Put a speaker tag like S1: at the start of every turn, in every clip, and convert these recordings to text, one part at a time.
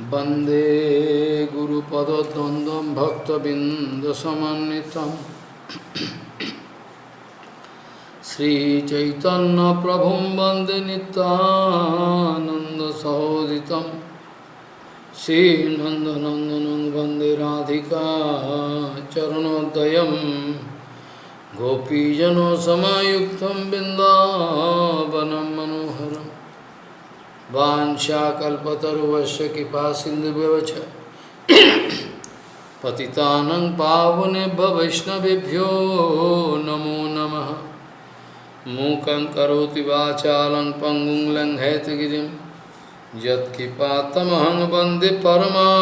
S1: वंदे गुरुपदद्वन्द्वं भक्तबिन्दसमन्वितं। श्रीचैतन्यप्रभुं वंदे नितानन्दसहोदितं श्रीनन्दनन्दनं वंदे राधिका चरणोदयं गोपीजनसमायुक्तं बिन्दावनं मनोहरम् वाञ्छाकल्पतरुवश्य कृपा सिन्धुव्यवच पतितानं पावनेभ्य वैष्णवेभ्यो नमो नमः। मूकं करोति वाचालं पङ्गुं लङ्घयतगिरिं यत्कृपातमहं वंदे परमानन्दमाधवं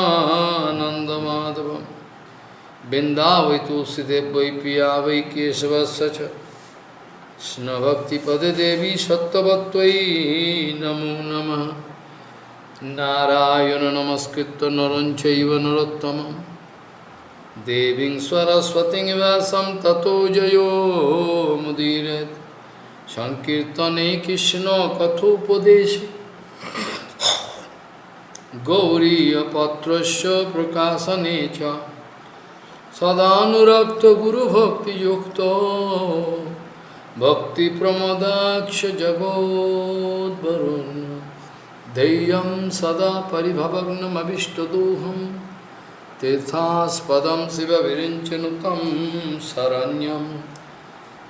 S1: बिन्दावै तुलसीदेव वै पिया वै केशवस्य च। Krishna Bhakti Pade Devi Sattvatvai Namo Namah Narayana Namaskritta Naranchaiva Narottamam Deving Swaraswati Vasam Tato Jayo Mudiret Sankirtane Krishna Kathopadeshi Gauriyapatrasya Prakasane Cha Sadhanurakta Guru Bhakti Yukta भक्तिप्रमदाक्ष जगोद्वरुन् धैर्यं सदा परिभवग्नमभिष्टदोहं तीर्थास्पदं शिवविरिञ्चनु तं शरण्यं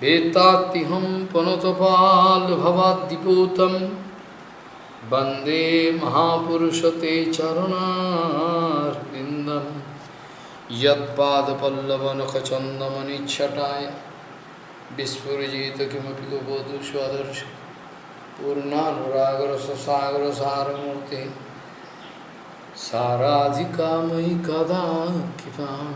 S1: वेत्तात्तिहं पुनतपाल्भवाद्दिपूतं वन्दे महापुरुषते चरणार्विन्दं यत्पादपल्लवनखचन्दमनिच्छटाय विस्फुजित किमपि कुपोतु स्वदर्श। पूर्णानुरागरससागरसारमूर्ति। साराधिकामयि कदा कृपां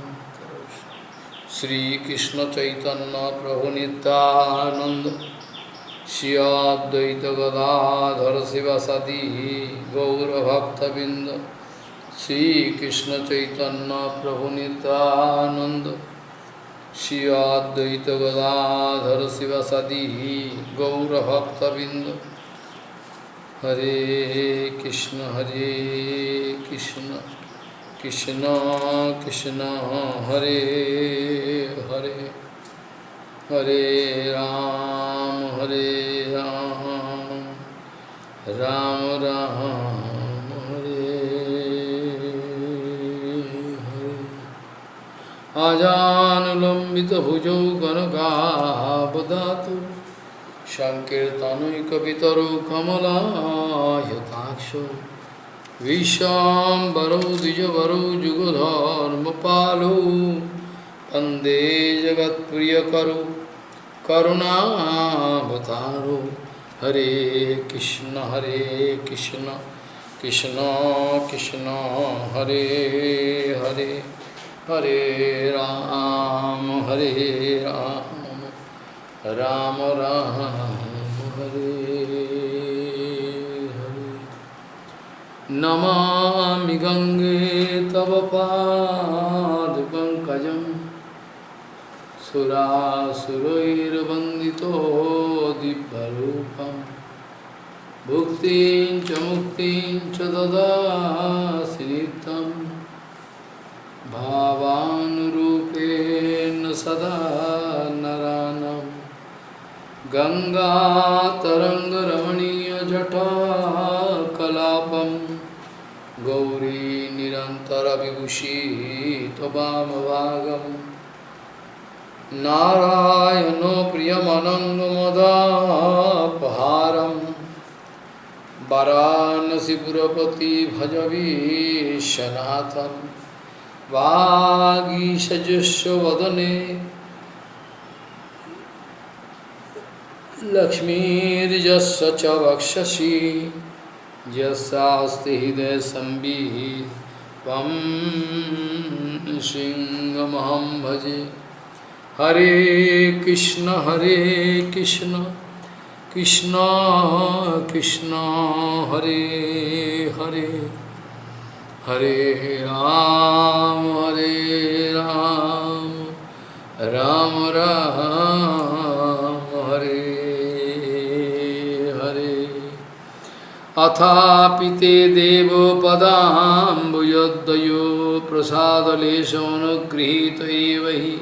S1: श्रीकृष्णचैतन्यप्रभुनितानन्द श्रियाद्वैतगदाधर शिवसदी गौरभक्तबिन्द। श्रीकृष्णचैतन्यप्रभुनितानन्द श्रियाद्वैत गदाधर शिव सदी गौरभक्तबिंद हरे कृष्ण हरे कृष्ण कृष्ण कृष्ण, हरे हरे। हरे राम हरे राम। राम राम। आजानुलम्बितभुजौ गणगावदातु सङ्कीर्तनैकपितरौ कमलायताक्षो। विशाम्बरौ द्विजवरौ जुगधर्मपालौ। वंदे जगत्प्रियकरौ। करुणावतारो। हरे कृष्ण हरे कृष्ण। कृष्ण कृष्ण, हरे हरे। हरे राम हरे राम राम राम, हरे हरे। नमामि गङ्गे तव पादपङ्कजं सुरासुरैर्वन्दितो दिव्यरूपं। भुक्तिं च मुक्तिं च ददासि नित्यम्। भावानुरूपेण सदा नरानं। गङ्गातरङ्गरमणीयजटाकलापं गौरी निरन्तरविभूषी त्वमभागं नारायणो प्रियमनङ्गमदापहारं। वाराणसीपुरपति भजवीशनाथम्। वागीषजुष्वदने लक्ष्मीर्यस्य च वक्षसि यस्यास्ति हृदयसंवित् त्वं सिंहमहं भजे। हरे कृष्ण हरे कृष्ण। कृष्ण कृष्ण, हरे हरे। हरे राम हरे राम राम राम, हरे हरे। अथापिते देव पदाम्बुजोदयो प्रसादलेशोनुगृहीत एव हि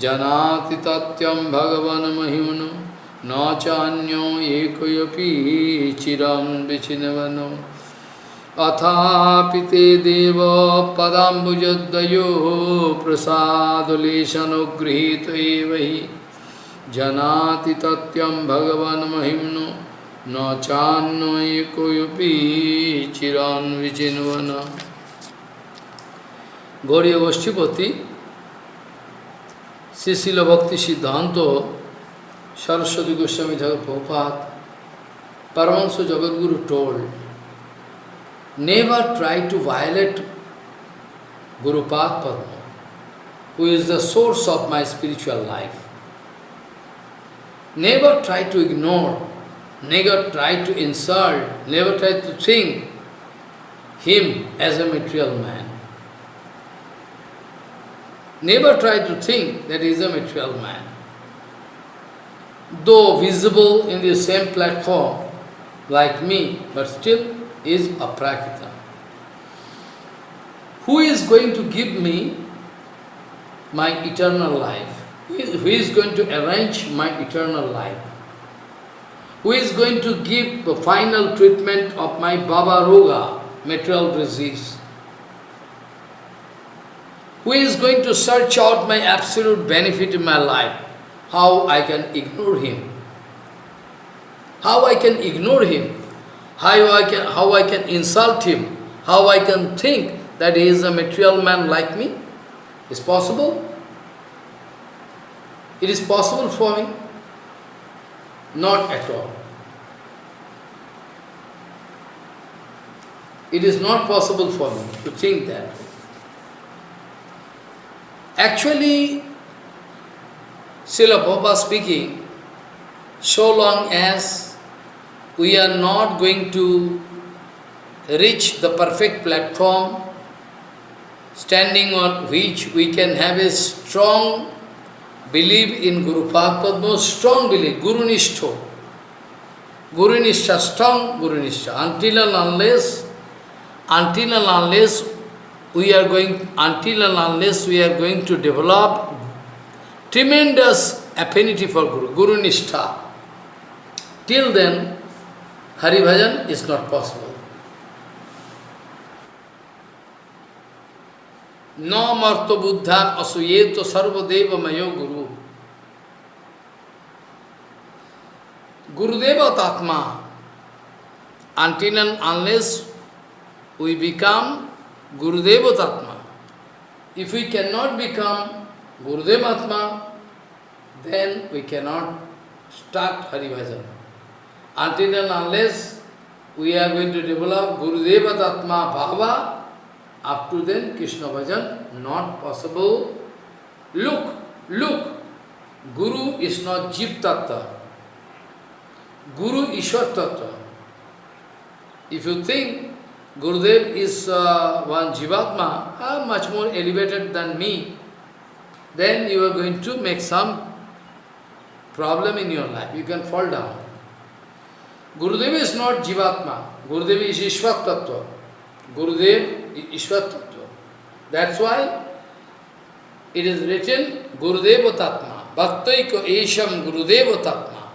S1: जनाति तथ्यं भगवन् महिम्नं, न चान्यो एकयोपि चिरं विचिनवनम् अथापि ते देव पदाम्बुजद्वयो प्रसादलेशनुगृहीत एव हि जनाति तत्यं भगवन्महिम्नो न चान्वयकोऽपि चिरान् विचिन्वन Gauri गोष्ठीपति Sisila Bhakti Siddhanta Saraswati Goswami Thakur Prabhupada Paramahansa Jagadguru told, never try to violate Guru Padma, who is the source of my spiritual life. Never try to ignore, never try to insult, never try to think him as a material man. Never try to think that he is a material man. Though visible in the same platform like me, but still is a prakita. Who is going to give me my eternal life? Who is going to arrange my eternal life? Who is going to give the final treatment of my Bhava Roga, material disease? Who is going to search out my absolute benefit in my life? How I can ignore him? How I can ignore him? How I can, how I can insult him? How I can think that he is a material man like me? Is possible? It is possible for me? Not at all. It is not possible for me to think that. Actually, Srila Prabhupada speaking, so long as we are not going to reach the perfect platform, standing on which we can have a strong belief in Guru Padma, strong belief, Guru Nishtha. Guru Nishtha, strong Guru Nishtha. Until and unless, until and unless we are going, until and unless we are going to develop tremendous affinity for Guru, Guru Nishtha, till then, Hari Bhajan is not possible. No marto buddha asuyeto sarvadeva mayo guru. Gurudeva Tatma, until and unless we become Gurudeva Tatma. If we cannot become Gurudeva Atma, then we cannot start Hari Bhajan. Until and unless we are going to develop Gurudeva Tatma Bhava, up to then Krishna Bhajan not possible. Look, look, Guru is not Jeev Tattva. Guru Ishwar Tattva. If you think Gurudev is uh, one Jivatma, uh, much more elevated than me, then you are going to make some problem in your life. You can fall down. Gurudev is not Jivatma. Gurudev is Ishvat Tattva. Gurudev is Ishvat Tattva. That's why it is written Gurudeva Tatma. Bhaktaiko Esham Gurudeva Tatma.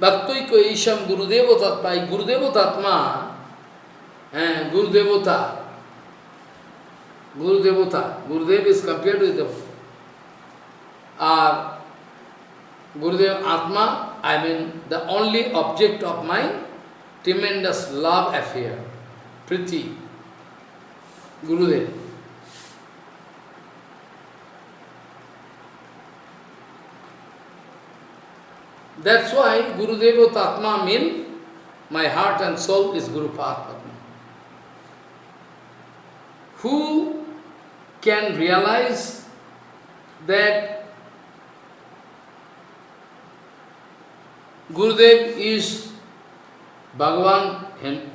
S1: Bhaktaiko Esham Gurudeva Tatma. Gurudeva Tatma and Guru Devata. Gurudev is compared with the uh, Gurudev Atma, I mean the only object of my tremendous love affair, Priti, Gurudev. That's why Gurudeva Tatma means my heart and soul is Guru Padma. Who can realize that Gurudev is Bhagavan, and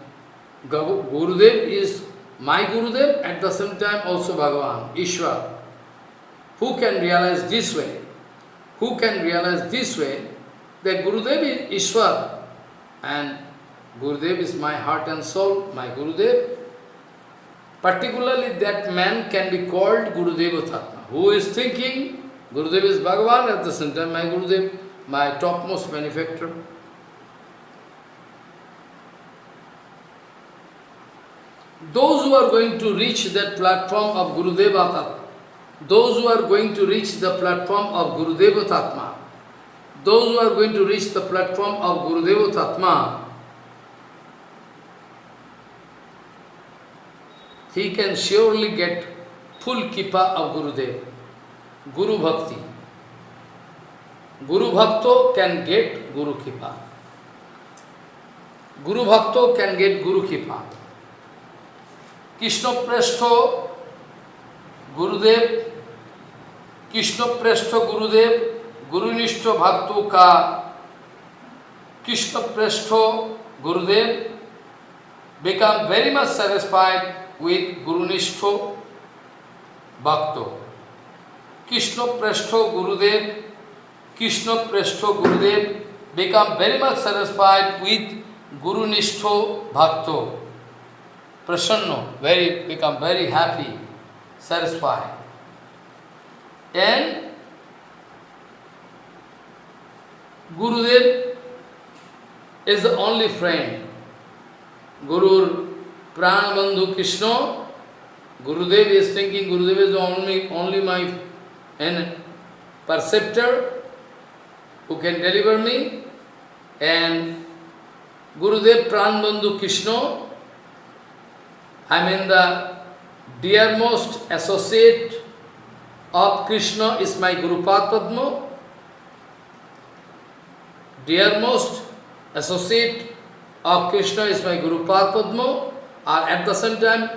S1: Gurudev is my Gurudev, at the same time also Bhagavan, Ishwar. Who can realize this way? Who can realize this way that Gurudev is Ishwar and Gurudev is my heart and soul, my Gurudev. Particularly that man can be called Gurudeva Tatma. Who is thinking Gurudev is Bhagavan at the same time my Gurudev, my topmost benefactor. Those who are going to reach that platform of Gurudeva Tatma, those who are going to reach the platform of Gurudeva Tatma, those who are going to reach the platform of Gurudeva Tatma, he can surely get full kippa of Gurudev, Guru Bhakti. Guru Bhakto can get Guru Kippa. Guru Bhakto can get Guru Kippa. Krishna Prashtho Gurudev, Krishna Prashtho Gurudev, Gurunishto Bhakto ka Krishna Prashtho Gurudev become very much satisfied with Gurunishto Bhakto. Krishna Prashtho Gurudev, Krishna Prashtho Gurudev become very much satisfied with Gurunishto Bhakto. Prasanna, very, become very happy, satisfied. And Gurudev is the only friend. Guru Pranabandhu Krishna, Gurudev is thinking Gurudev is only, only my and perceptor who can deliver me. And Gurudev Pranabandhu Krishna, I mean the dearmost associate of Krishna is my Guru Padma. Dearmost associate of Krishna is my Guru Padma. Or at the same time,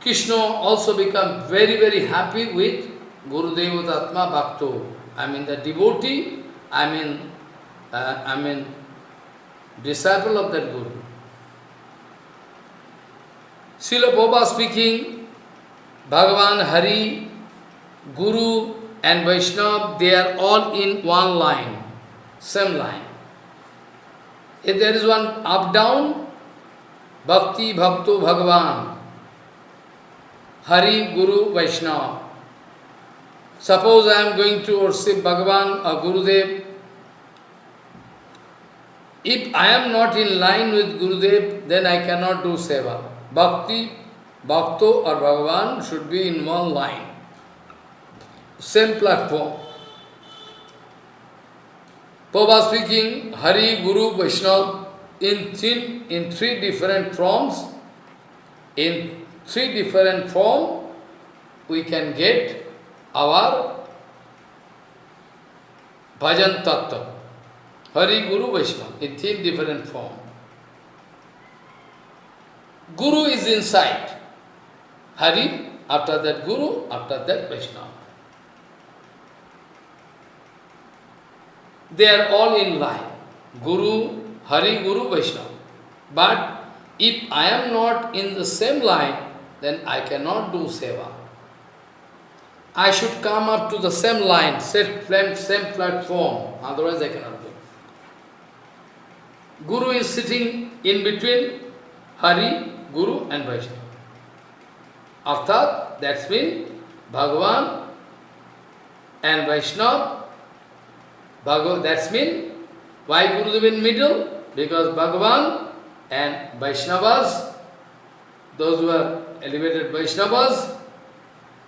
S1: Krishna also become very, very happy with Guru Devatatma Bhakto. I mean the devotee, I mean, uh, I mean disciple of that Guru. Srila Prabhupada speaking, Bhagavan Hari, Guru and Vaishnava, they are all in one line, same line. If there is one up-down, Bhakti, Bhakto, Bhagavan, Hari, Guru, Vaishnava. Suppose I am going to worship Bhagavan or Gurudev. If I am not in line with Gurudev, then I cannot do seva. Bhakti, Bhakto or Bhagavan should be in one line. Same platform. Prabhupada speaking, Hari, Guru, Vaishnava, in three, in three different forms, in three different form, we can get our bhajan tattva. Hari, Guru, Vaishnava, in three different form. Guru is inside. Hari, after that Guru, after that Vaishnava. They are all in line. Guru, Hari, Guru, Vaishnava. But if I am not in the same line, then I cannot do seva. I should come up to the same line, same, same platform, otherwise I cannot. Guru is sitting in between Hari, Guru and Vaishnava. Arthat, that's mean Bhagavan and Vaishnava. Bhagavan, that's mean why Gurudev in middle? Because Bhagavan and Vaishnavas, those who are elevated Vaishnavas,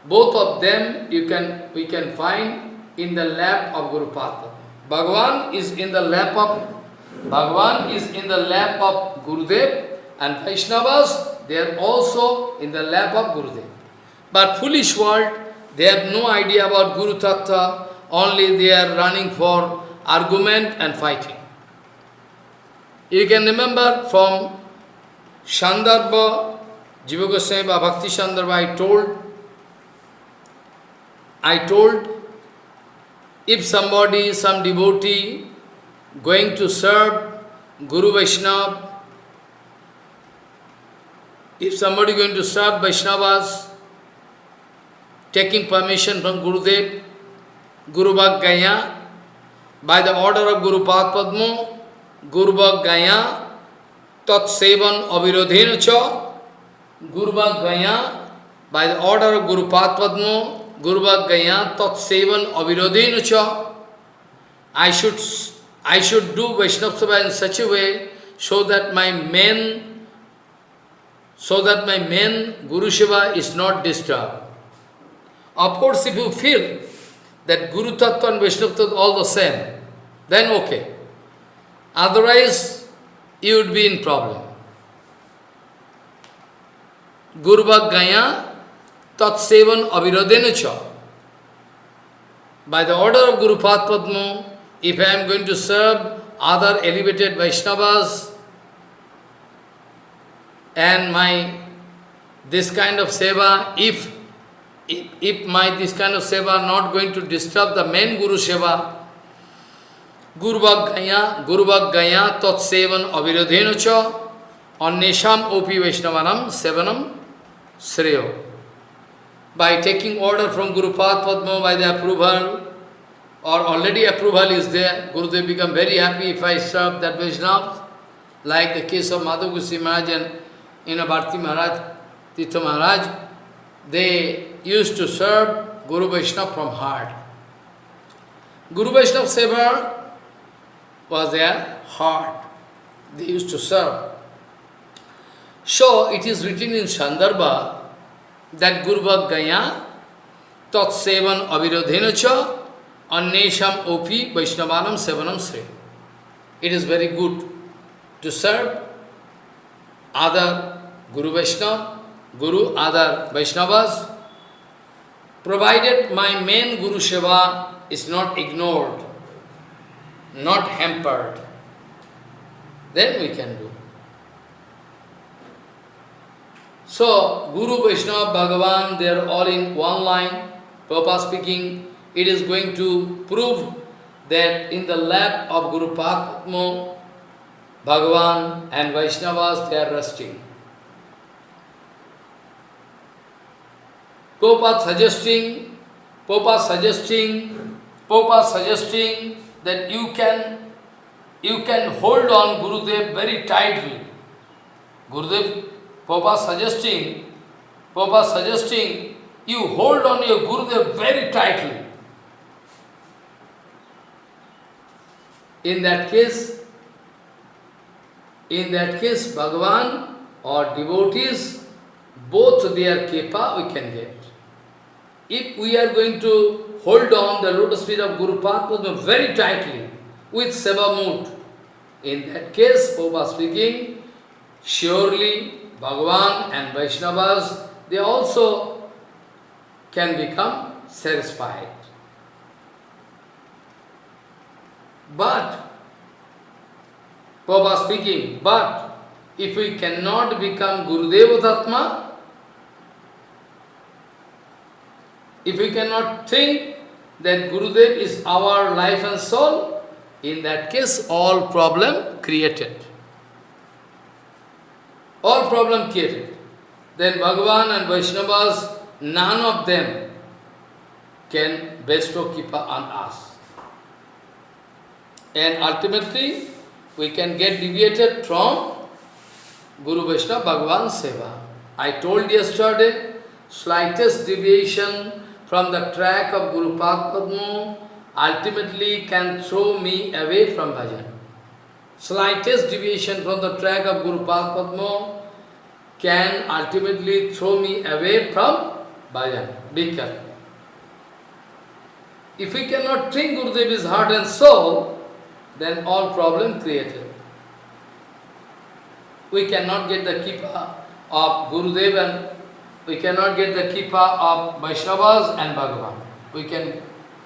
S1: both of them you can we can find in the lap of Guru Padma. Bhagavan is in the lap of Bhagavan is in the lap of Gurudev and Vaishnavas, they are also in the lap of Gurudev. But foolish world, they have no idea about Guru Tattva, only they are running for argument and fighting. You can remember from Sandarbha, Jiva Goswami Bhakti Sandarbha, I told, I told, if somebody, some devotee, going to serve Guru Vaishnava, if somebody going to serve Vaishnavas, taking permission from Gurudev, Guru Bhag by the order of Guru Padma, Guru Bhag tat sevan avirodhena Gurva Gaya, by the order of Guru Padma, Gurva Gaya tat sevan avirodhena I should, I should do Vaishnava Seva in such a way so that my main, so that my main Guru Seva is not disturbed. Of course, if you feel that Guru Tattva and Vaishnava Tattva all the same, then okay. Otherwise, you would be in problem. Guru Gaya Tat Sevan Avirodena By the order of Guru Padma, if I am going to serve other elevated Vaishnavas, and my this kind of seva, if, if, if my this kind of seva not going to disturb the main Guru Seva, Guru Gaya, Guru Gaya Tat Sevan Avirodhena Cha, Annesham Opi Vaishnavanam Sevanam Sreyo. By taking order from Guru Padma by the approval, or already approval is there, Gurudev become very happy if I serve that Vaishnava, like the case of Madhav Goswami Maharaj and you know, Bharti Maharaj, Tirtha Maharaj, they used to serve Guru Vaishnava from heart. Guru Vaishnava Seva was their heart. They used to serve. So, it is written in Sandarbha that Guru Gaya Tat Sevan Avirodhena Cha Annesham Opi Vaishnavanam Sevanam Sri. It is very good to serve other Guru Vaishnava, Guru, other Vaishnavas, provided my main Guru Seva is not ignored, not hampered, then we can do. So, Guru, Vaishnava, Bhagavan, they are all in one line. Prabhupada speaking, it is going to prove that in the lap of Guru Padma, Bhagavan and Vaishnavas, they are resting. Prabhupada suggesting, Prabhupada suggesting, Prabhupada suggesting that you can you can hold on Gurudev very tightly. Gurudev, Prabhupada suggesting, Prabhupada suggesting you hold on your Gurudev very tightly. In that case, in that case, Bhagavan or devotees, both their kepa we can get. If we are going to hold on the lotus feet of Guru Padma very tightly, with seva mood, in that case, Prabhupada speaking, surely Bhagavan and Vaishnavas, they also can become satisfied. But, Prabhupada speaking, but if we cannot become Gurudeva Tatma, if we cannot think that Gurudev is our life and soul, in that case all problem created. All problem created. Then Bhagavan and Vaishnavas, none of them can bestow Kipa on us. And ultimately, we can get deviated from Guru Vaishnava Bhagavan Seva. I told yesterday, slightest deviation from the track of Guru Padma ultimately can throw me away from bhajan. Slightest deviation from the track of Guru Padma can ultimately throw me away from bhajan. Be careful. If we cannot think Gurudev heart and soul, then all problem created. We cannot get the kippa of Gurudev and we cannot get the kippa of Vaishnavas and Bhagavan. We can,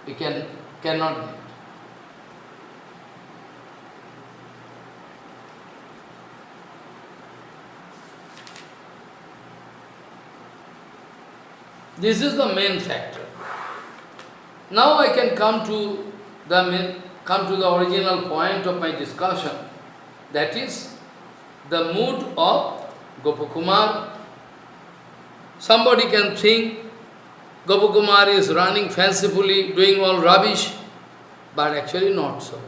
S1: we can, cannot get. This is the main factor. Now I can come to the main, come to the original point of my discussion, that is the mood of Gopakumar. Somebody can think Gopakumar is running fancifully, doing all rubbish, but actually not so.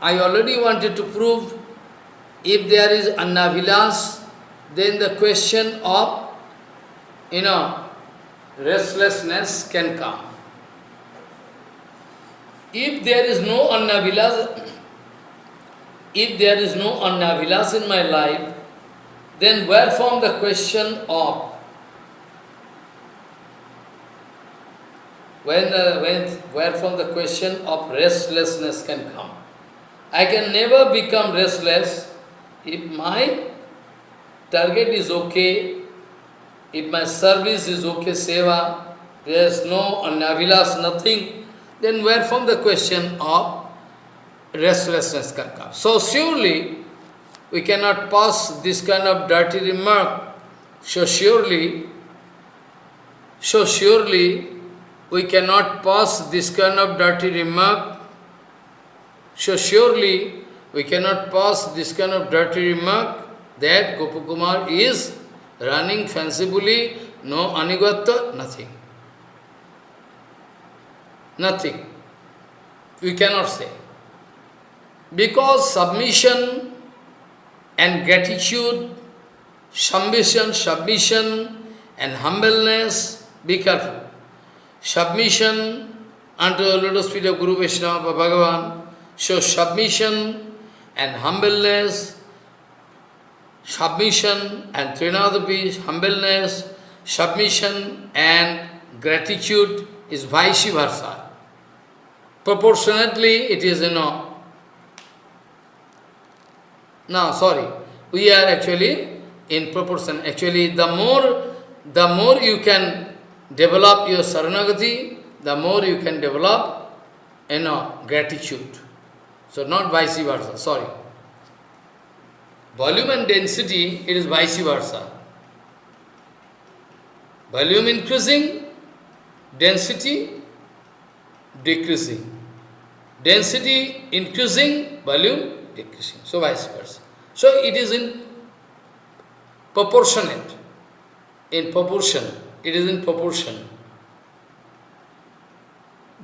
S1: I already wanted to prove if there is annavilas, then the question of, you know, restlessness can come. If there is no annavilas, if there is no annavilas in my life, then where from the question of when, when where from the question of restlessness can come? I can never become restless if my target is okay, if my service is okay, seva, there is no anavilas, nothing, then where from the question of restlessness can come. So surely we cannot pass this kind of dirty remark. So surely, so surely we cannot pass this kind of dirty remark. So surely we cannot pass this kind of dirty remark that Gopakumar is running fancifully, no anigatta, nothing. Nothing. We cannot say. Because submission and gratitude, submission, submission and humbleness, be careful. Submission unto the lotus feet of Guru Vaishnava Bhagavan, so submission and humbleness, submission and trinadapi, humbleness, submission and gratitude is vice versa. Proportionately, it is, you know, no, sorry, we are actually in proportion. Actually, the more, the more you can develop your saranagati, the more you can develop, you know, gratitude. So not vice versa, sorry. Volume and density, it is vice versa. Volume increasing, density decreasing. Density increasing, volume decreasing. So vice versa. So it is in proportionate, in proportion. It is in proportion.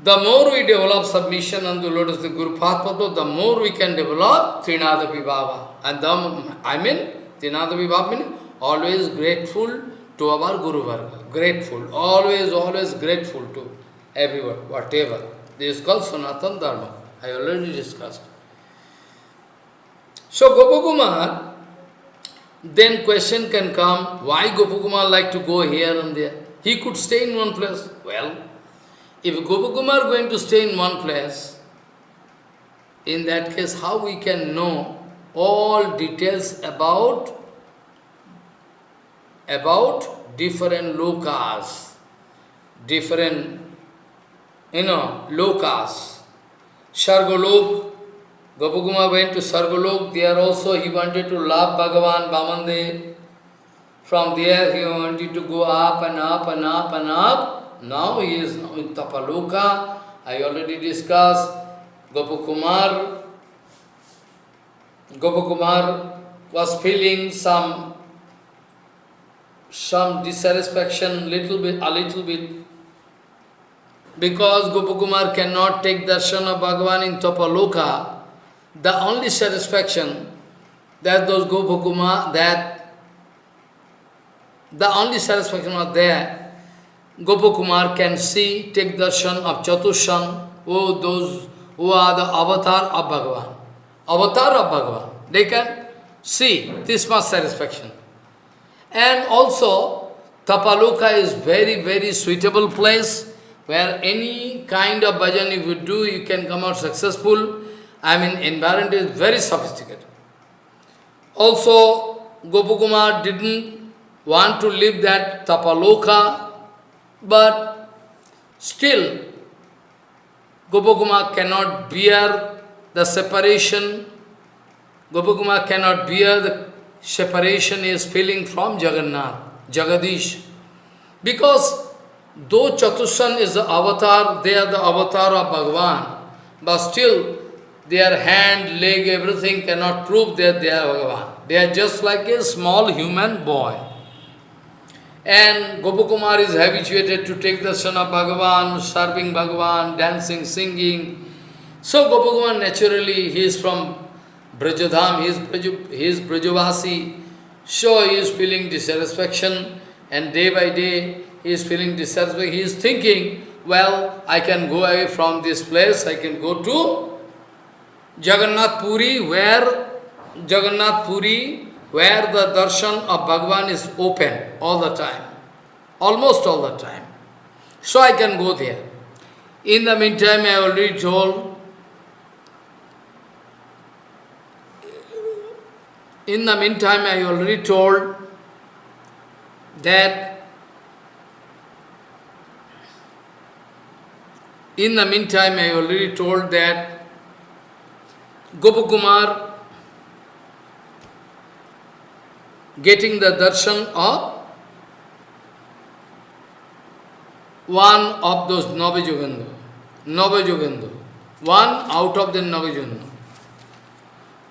S1: The more we develop submission and the lotus the Guru Padma, the more we can develop Trinada Vibhava. And the, I mean, Trinada Vibhava means always grateful to our Guru Varga. Grateful, always, always grateful to everyone, whatever. This is called Sanatan Dharma. I already discussed. So Gopakumar, then question can come, why Gopakumar like to go here and there? He could stay in one place. Well, if Gopakumar going to stay in one place, in that case, how we can know all details about about different lokas, different, you know, lokas. Sargolok, Gopakumar went to Sargolok, there also he wanted to love Bhagavan Vamandev. From there he wanted to go up and up and up and up. Now he is in Tapaloka. I already discussed Gopakumar. Gopakumar was feeling some some dissatisfaction, little bit, a little bit, because Gopakumar cannot take darshan of Bhagavan in Tapaloka, the only satisfaction that those Gopakumar, that the only satisfaction was there, Gopakumar can see, take darshan of Chatushan, oh, those who are the avatar of Bhagavan. Avatar of Bhagavan. They can see this much satisfaction. And also, Tapaloka is very, very suitable place where any kind of bhajan if you do, you can come out successful. I mean, environment is very sophisticated. Also, Gopakumar didn't want to live that Tapaloka but still, Gopakumar cannot bear the separation. Gopakumar cannot bear the separation he is feeling from Jagannath, Jagadish. Because though Chatushan is the avatar, they are the avatar of Bhagavan, but still their hand, leg, everything cannot prove that they are Bhagavan. They are just like a small human boy. And Gopakumar is habituated to take the son of Bhagavan, serving Bhagavan, dancing, singing. So Gopakumar naturally, he is from Brajadham, he is, Braj, he is Brajavasi, so he is feeling dissatisfaction and day by day he is feeling dissatisfaction. He is thinking, well, I can go away from this place, I can go to Jagannath Puri, where Jagannath Puri, where the darshan of Bhagavan is open all the time, almost all the time. So I can go there. In the meantime, I already told, in the meantime, I already told that in the meantime, I already told that Gopakumar getting the darshan of one of those Navajoganda, Navajoganda, one out of the Navajoganda,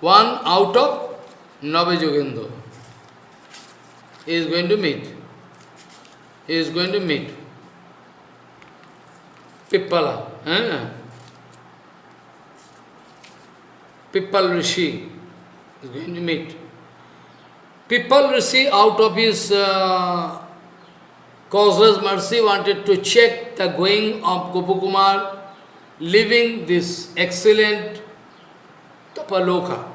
S1: one out of Navajoganda is going to meet. He is going to meet. Pippala. Eh? Pippal Rishi is going to meet. Pippal Rishi out of his uh, causeless mercy wanted to check the going of Gopakumar living this excellent Tapaloka.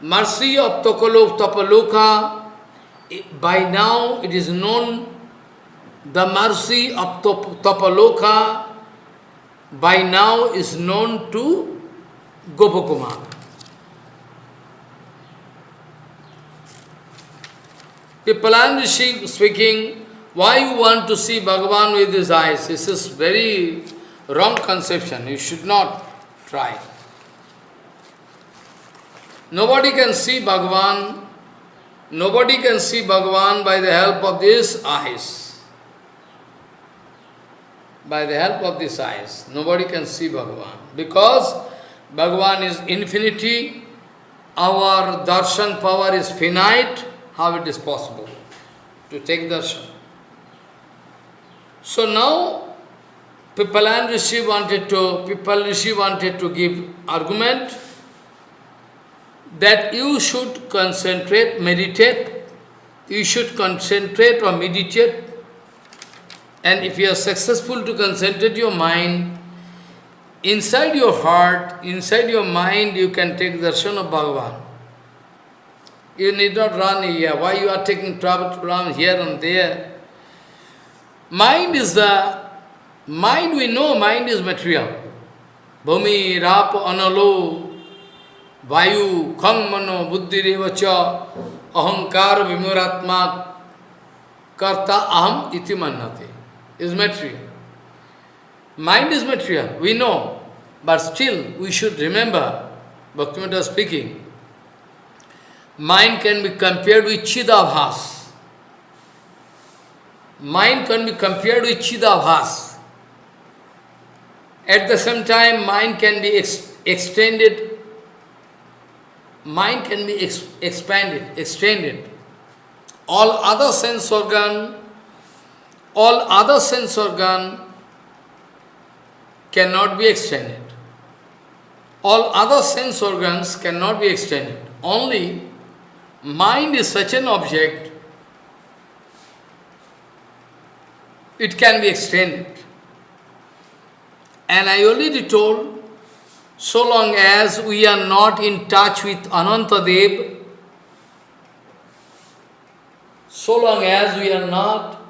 S1: Mercy of Tapaloka, by now it is known the mercy of Tapaloka by now is known to Gopakumar. Pipalan Rishi speaking, why you want to see Bhagavan with his eyes? This is very wrong conception. You should not try. Nobody can see Bhagavan, nobody can see Bhagavan by the help of these eyes. By the help of these eyes, nobody can see Bhagavan. Because Bhagavan is infinity, our darshan power is finite, how it is possible to take darshan? So now, Pipalan Rishi wanted to, Pipal Rishi wanted to give argument that you should concentrate, meditate, you should concentrate or meditate, and if you are successful to concentrate your mind, inside your heart, inside your mind, you can take darshan of Bhagavan. You need not run here. Why you are taking trouble to run here and there? Mind is the, mind we know, mind is material. Bhumi, Rap, Analo, Vayu, Khang, Mano, Buddhi, Revacha, Ahankar, Vimuratma, Karta, Aham, Iti Mannate. Is material. Mind is material, we know. But still, we should remember, Bhaktivinoda speaking, mind can be compared with Chidabhas. Mind can be compared with Chidabhas. At the same time, mind can be ex extended, mind can be ex expanded, extended. All other sense organ, all other sense organ cannot be extended. All other sense organs cannot be extended. Only Mind is such an object, it can be extended. And I already told, so long as we are not in touch with Anantadev, so long as we are not,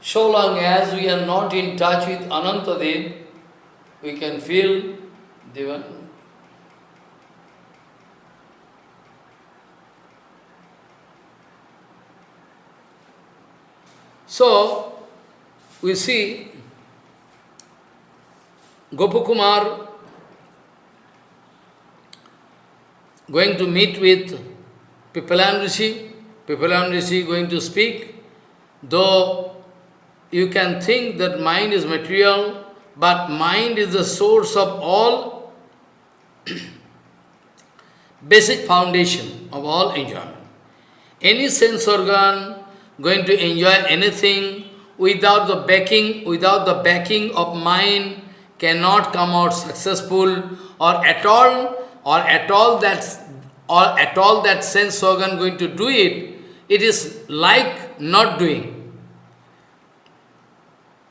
S1: so long as we are not in touch with Anantadev, we can feel Devan, So, we see Gopakumar going to meet with Pipalan Rishi, Pipalan Rishi going to speak, though you can think that mind is material, but mind is the source of all basic foundation of all enjoyment. Any sense organ going to enjoy anything without the backing, without the backing of mind, cannot come out successful or at all or at all that or at all that sense organ going to do it, it is like not doing.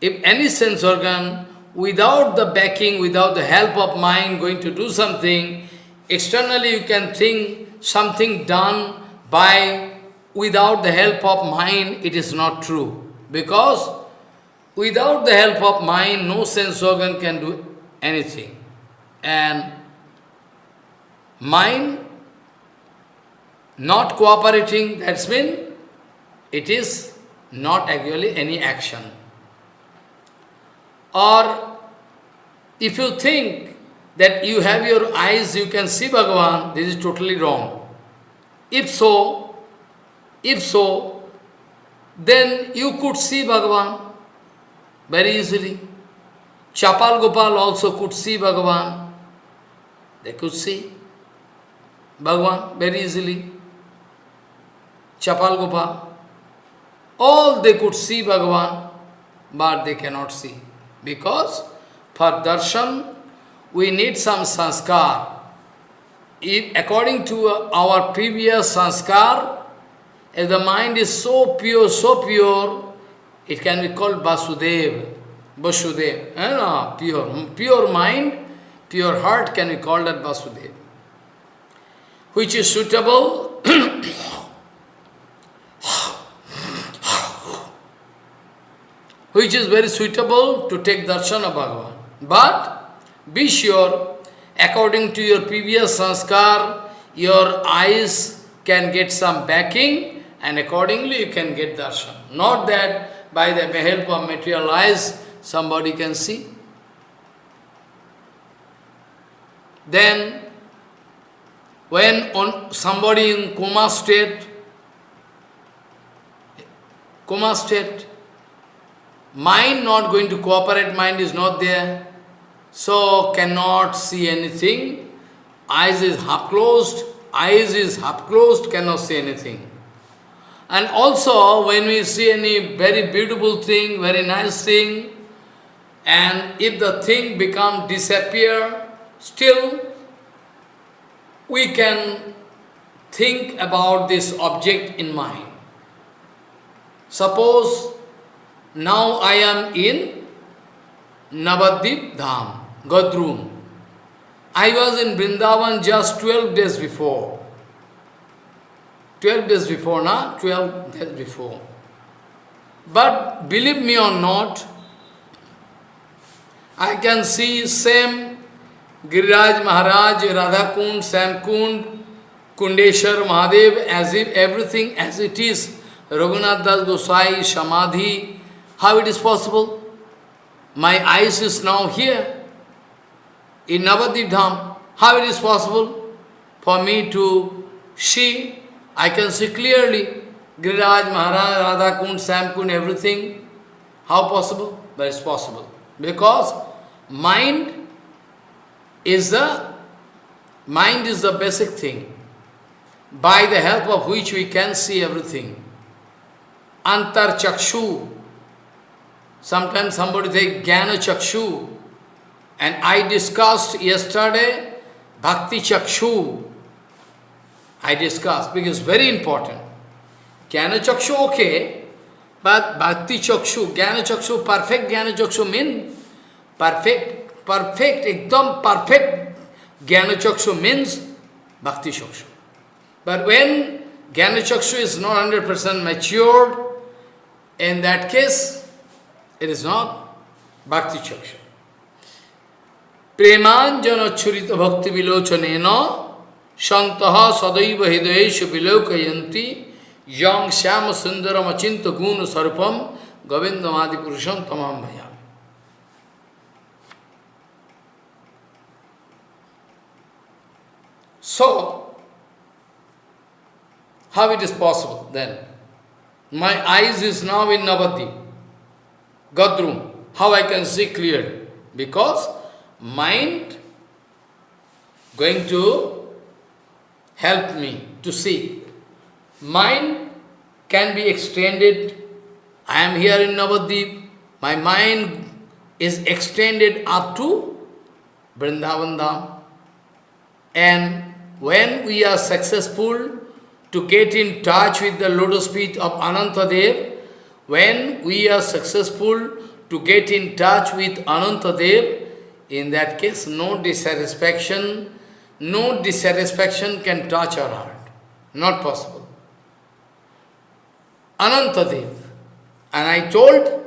S1: If any sense organ, without the backing, without the help of mind going to do something, externally you can think something done by, without the help of mind, it is not true. Because without the help of mind, no sense organ can do anything. And mind not cooperating, that's mean it is not actually any action. Or if you think that you have your eyes, you can see Bhagavan, this is totally wrong. If so, if so, then you could see Bhagavan very easily. Chapal Gopal also could see Bhagavan. They could see Bhagavan very easily. Chapal Gopal. All they could see Bhagavan, but they cannot see. Because for darshan, we need some sanskar. If, according to our previous sanskar, if the mind is so pure, so pure, it can be called Vasudev. Vasudev. Eh, no, pure, pure mind, pure heart can be called as Vasudev. Which is suitable which is very suitable to take darshan of Bhagavan. But be sure, according to your previous sanskar, your eyes can get some backing and accordingly you can get darshan. Not that by the help of material eyes somebody can see. Then, when on somebody in coma state, coma state, Mind not going to cooperate, mind is not there, so cannot see anything. Eyes is half closed, eyes is half closed, cannot see anything. And also, when we see any very beautiful thing, very nice thing, and if the thing become disappear, still we can think about this object in mind. Suppose now I am in Navadip Dham, Godrum. I was in Vrindavan just 12 days before. 12 days before, na? 12 days before. But believe me or not, I can see same Giriraj Maharaj, Radha Kund, Shyam Kund, Kundeshwar Mahadev, as if everything as it is. Raghunath Das Gosai, Samadhi, how it is possible? My eyes is now here, in Navadip Dham. How it is possible for me to see? I can see clearly Giriraj, Maharaj, Radha Kund, Shyam Kund, everything. How possible? But it's possible. Because mind is the mind is the basic thing, by the help of which we can see everything. Antar Chakshu, Sometimes somebody say Jnana Chakshu. And I discussed yesterday Bhakti Chakshu. I discussed because very important. Jnana Chakshu okay, but Bhakti Chakshu, Jnana Chakshu, perfect Jnana Chakshu mean perfect, perfect, ekdam perfect Jnana Chakshu means Bhakti Chakshu. But when Jnana Chakshu is not 100% matured, in that case, it is not Bhakti Chakshu. Premanjana churita bhakti vilochanena shantaha sadaiva hidayeshu vilokayanti yang syama sundaram achinta guna sarupam govindamadi purusham tamam bhayam. So, how it is possible then? My eyes is now in Navadip. Godrum. How I can see clearly? Because mind going to help me to see. Mind can be extended. I am here in Navadip. My mind is extended up to Vrindavan Dham. And when we are successful to get in touch with the lotus feet of Anantadev, when we are successful to get in touch with Anantadev, in that case no dissatisfaction, no dissatisfaction can touch our heart. Not possible. Anantadev. And I told,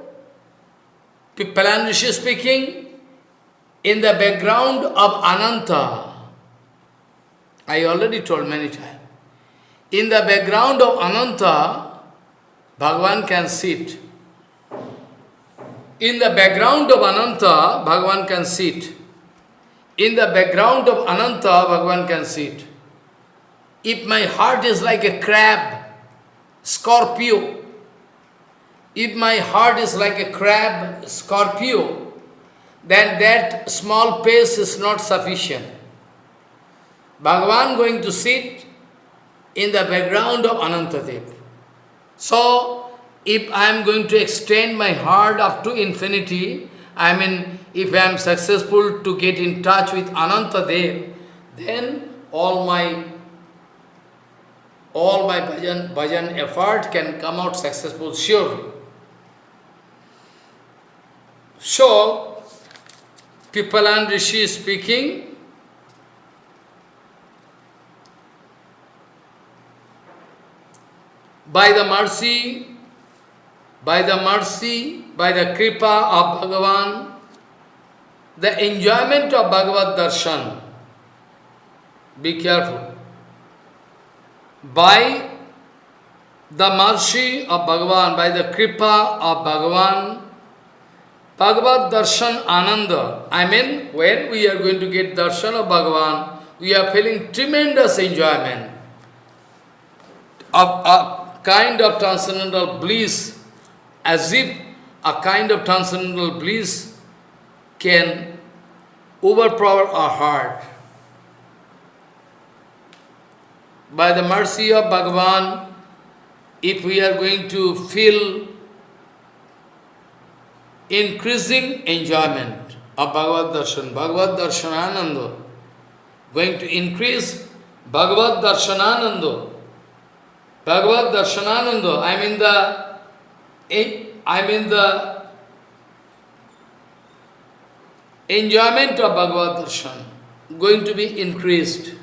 S1: Pippalan Rishi speaking, in the background of Ananta, I already told many times, in the background of Ananta, Bhagavan can sit. In the background of Ananta, Bhagavan can sit. In the background of Ananta, Bhagavan can sit. If my heart is like a crab, Scorpio, if my heart is like a crab, Scorpio, then that small pace is not sufficient. Bhagavan going to sit in the background of Anantadev. So, if I am going to extend my heart up to infinity, I mean, if I am successful to get in touch with Ananta Anantadev, then all my all my bhajan, bhajan effort can come out successful surely. So, Pippalan Rishi is speaking, by the mercy, by the mercy, by the kripa of Bhagavan, the enjoyment of Bhagavad Darshan, be careful, by the mercy of Bhagavan, by the kripa of Bhagavan, Bhagavad Darshan Ananda, I mean, when we are going to get darshan of Bhagavan, we are feeling tremendous enjoyment of a kind of transcendental bliss, as if a kind of transcendental bliss can overpower our heart. By the mercy of Bhagavan, if we are going to feel increasing enjoyment of Bhagavad Darshan, Bhagavad Darshanananda, going to increase Bhagavad Darshanananda, Bhagavad Darshanananda, I mean the, I mean the enjoyment of Bhagavad Darshan going to be increased.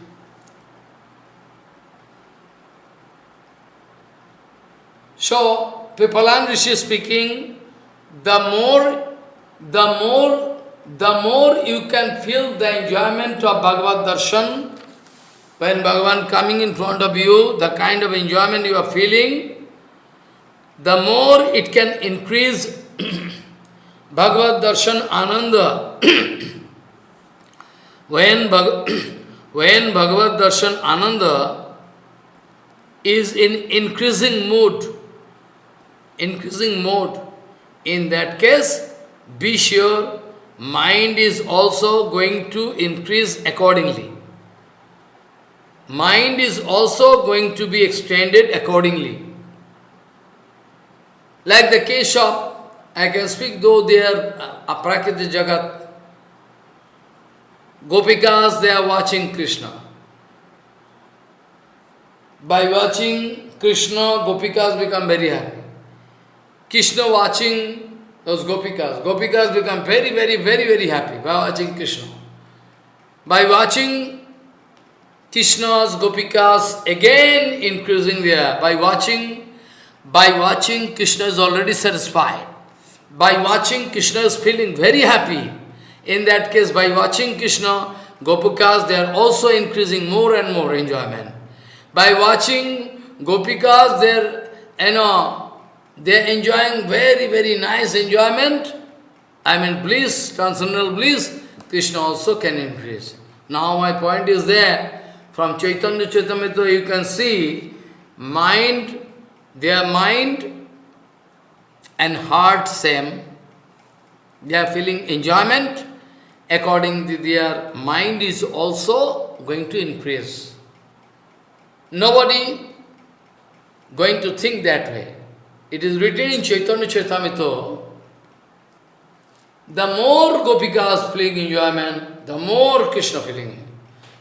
S1: So, Pipalan Rishi speaking, the more, the more, the more you can feel the enjoyment of Bhagavad Darshan, when Bhagavan coming in front of you, the kind of enjoyment you are feeling, the more it can increase Bhagavad Darshan Ananda. when, Bhag when Bhagavad Darshan Ananda is in increasing mood, increasing mode, in that case, be sure mind is also going to increase accordingly mind is also going to be extended accordingly. Like the of, I can speak though they are uh, aprakriti jagat, Gopikas, they are watching Krishna. By watching Krishna, Gopikas become very happy. Krishna watching those Gopikas, Gopikas become very, very, very, very happy by watching Krishna. By watching Krishna's, Gopikas, again increasing there. By watching, by watching, Krishna is already satisfied. By watching, Krishna is feeling very happy. In that case, by watching Krishna, Gopikas, they are also increasing more and more enjoyment. By watching Gopikas, they are, you know, they are enjoying very, very nice enjoyment. I mean bliss, transcendental bliss, Krishna also can increase. Now my point is there, from Chaitanya Charitamrita you can see mind, their mind and heart same. They are feeling enjoyment. According to their mind is also going to increase. Nobody going to think that way. It is written in Chaitanya Charitamrita, the more Gopikas feeling enjoyment, the more Krishna feeling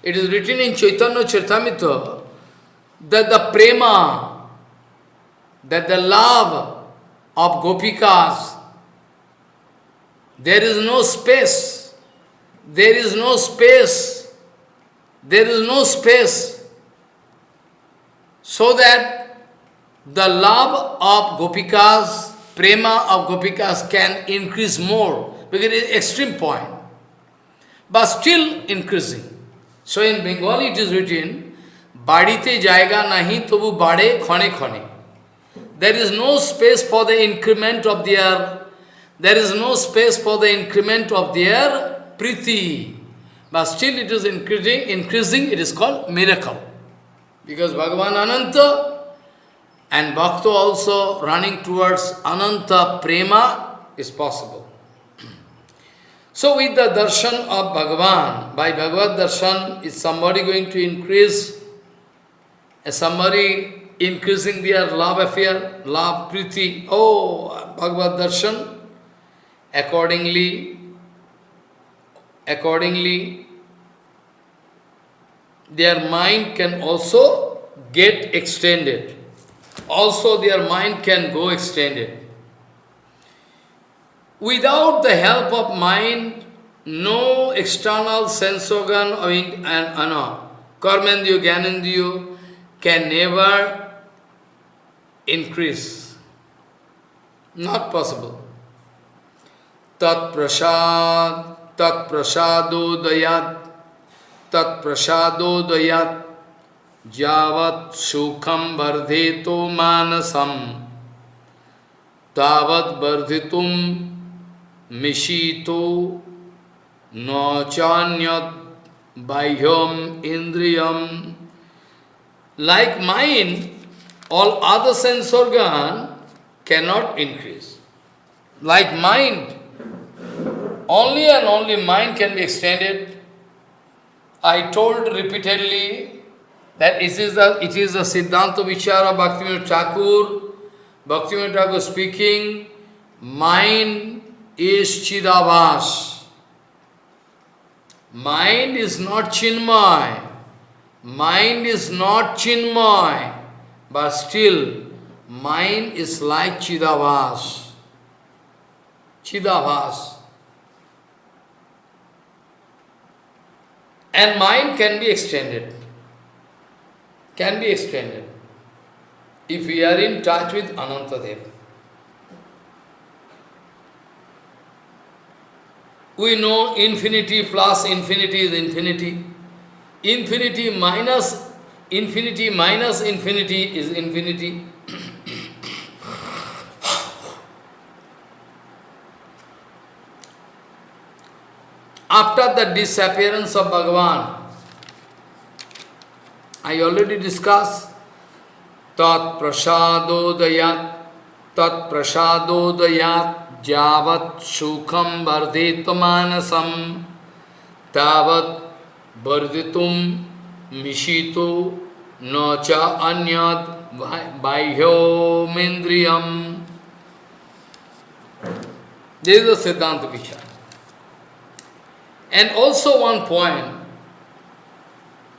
S1: It is written in Chaitanya Charitamrita that the prema, that the love of gopikas, there is no space, there is no space, there is no space, so that the love of gopikas, prema of gopikas can increase more, because it is extreme point, but still increasing. So in Bengali it is written, Badite jaiga nahi tobu bade khone khone. There is no space for the increment of their, there is no space for the increment of their priti. But still it is increasing, increasing, it is called miracle. Because Bhagavan Ananta and Bhakta also running towards Ananta Prema is possible. So with the darshan of Bhagavan, by Bhagavad darshan, is somebody going to increase, is somebody increasing their love affair, love, priti, oh, Bhagavad darshan, accordingly, accordingly, their mind can also get extended. Also their mind can go extended. Without the help of mind, no external sense organ and, and uh, karmendriya, gyanendriya can never increase. Not possible. Tat prasad, tat prasado dayat, tat prasado dayat, javat sukham vardheto manasam, tavat vardhitum Mishito no chanyat bahyam indriyam. Like mind, all other sense organ cannot increase. Like mind, only and only mind can be extended. I told repeatedly that it is the, it is the Siddhanta Vichara Bhaktivinoda Thakur, Bhaktivinoda Thakur speaking, mind is Chidavas. Mind is not Chinmay. Mind is not Chinmay. But still, mind is like Chidavas. Chidavas. And mind can be extended. Can be extended. If we are in touch with Anantadev. We know infinity plus infinity is infinity. Infinity minus infinity minus infinity is infinity. After the disappearance of Bhagavan, I already discussed Tat Prasadodayat, Tat Prasadodayat, जावत सुखम वर्धित मानसम तावत वर्धित मिशितो न च अन्य बाह्योमेन्द्रियम। सिद्धांत विचार and also one point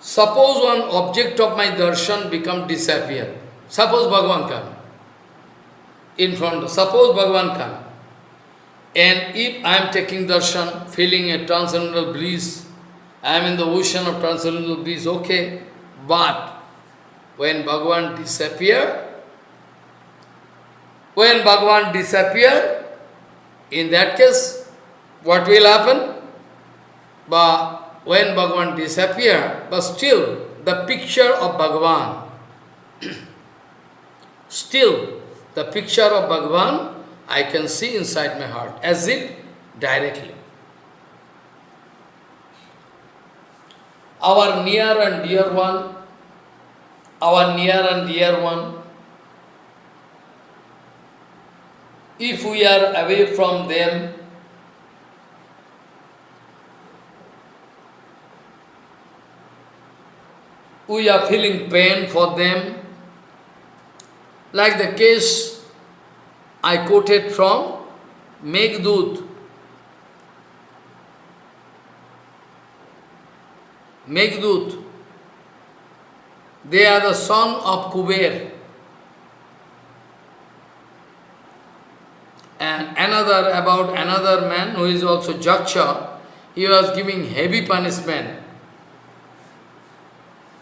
S1: suppose one object of my darshan become dispose Bhagavan karma in front suppose भगवान कर्म And if I am taking darshan, feeling a transcendental breeze, I am in the ocean of transcendental bliss, okay. But when Bhagavan disappear, when Bhagavan disappear, in that case, what will happen? But when Bhagavan disappear, but still the picture of Bhagavan, still the picture of Bhagavan I can see inside my heart, as if directly. Our near and dear one, our near and dear one, if we are away from them, we are feeling pain for them, like the case I quoted from Meghdut. Meghdut. They are the son of Kuber. And another, about another man who is also Jaksha, he was giving heavy punishment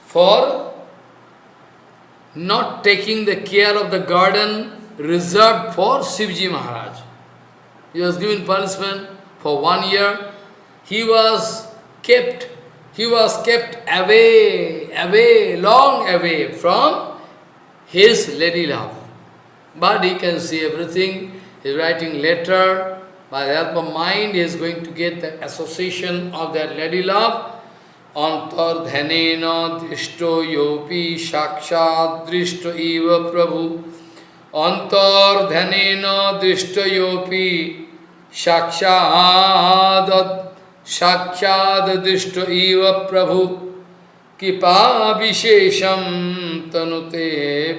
S1: for not taking the care of the garden reserved for Shivji Maharaj. He was given punishment for one year. He was kept, he was kept away, away, long away from his lady love. But he can see everything. He is writing letter. By the help of mind, he is going to get the association of that lady love. Antardhanena drishto yopi shakshat drishto eva prabhu अंतर्धन दृष्टयोपि साक्षाद साक्षाद दृष्ट इव प्रभु। कृपा विशेषम तनुते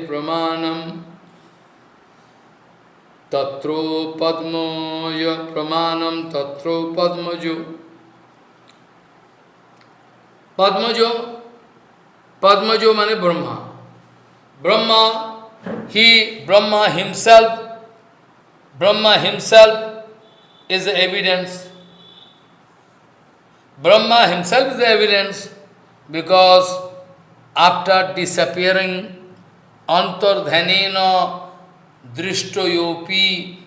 S1: प्रमाणम। तत्रो पद्म य प्रमाणम तत्रो पद्मजो। पद्मजो पद्मजो माने Brahma. Brahma he, Brahma himself, Brahma himself is the evidence. Brahma himself is the evidence because after disappearing antardhanena drishtoyopi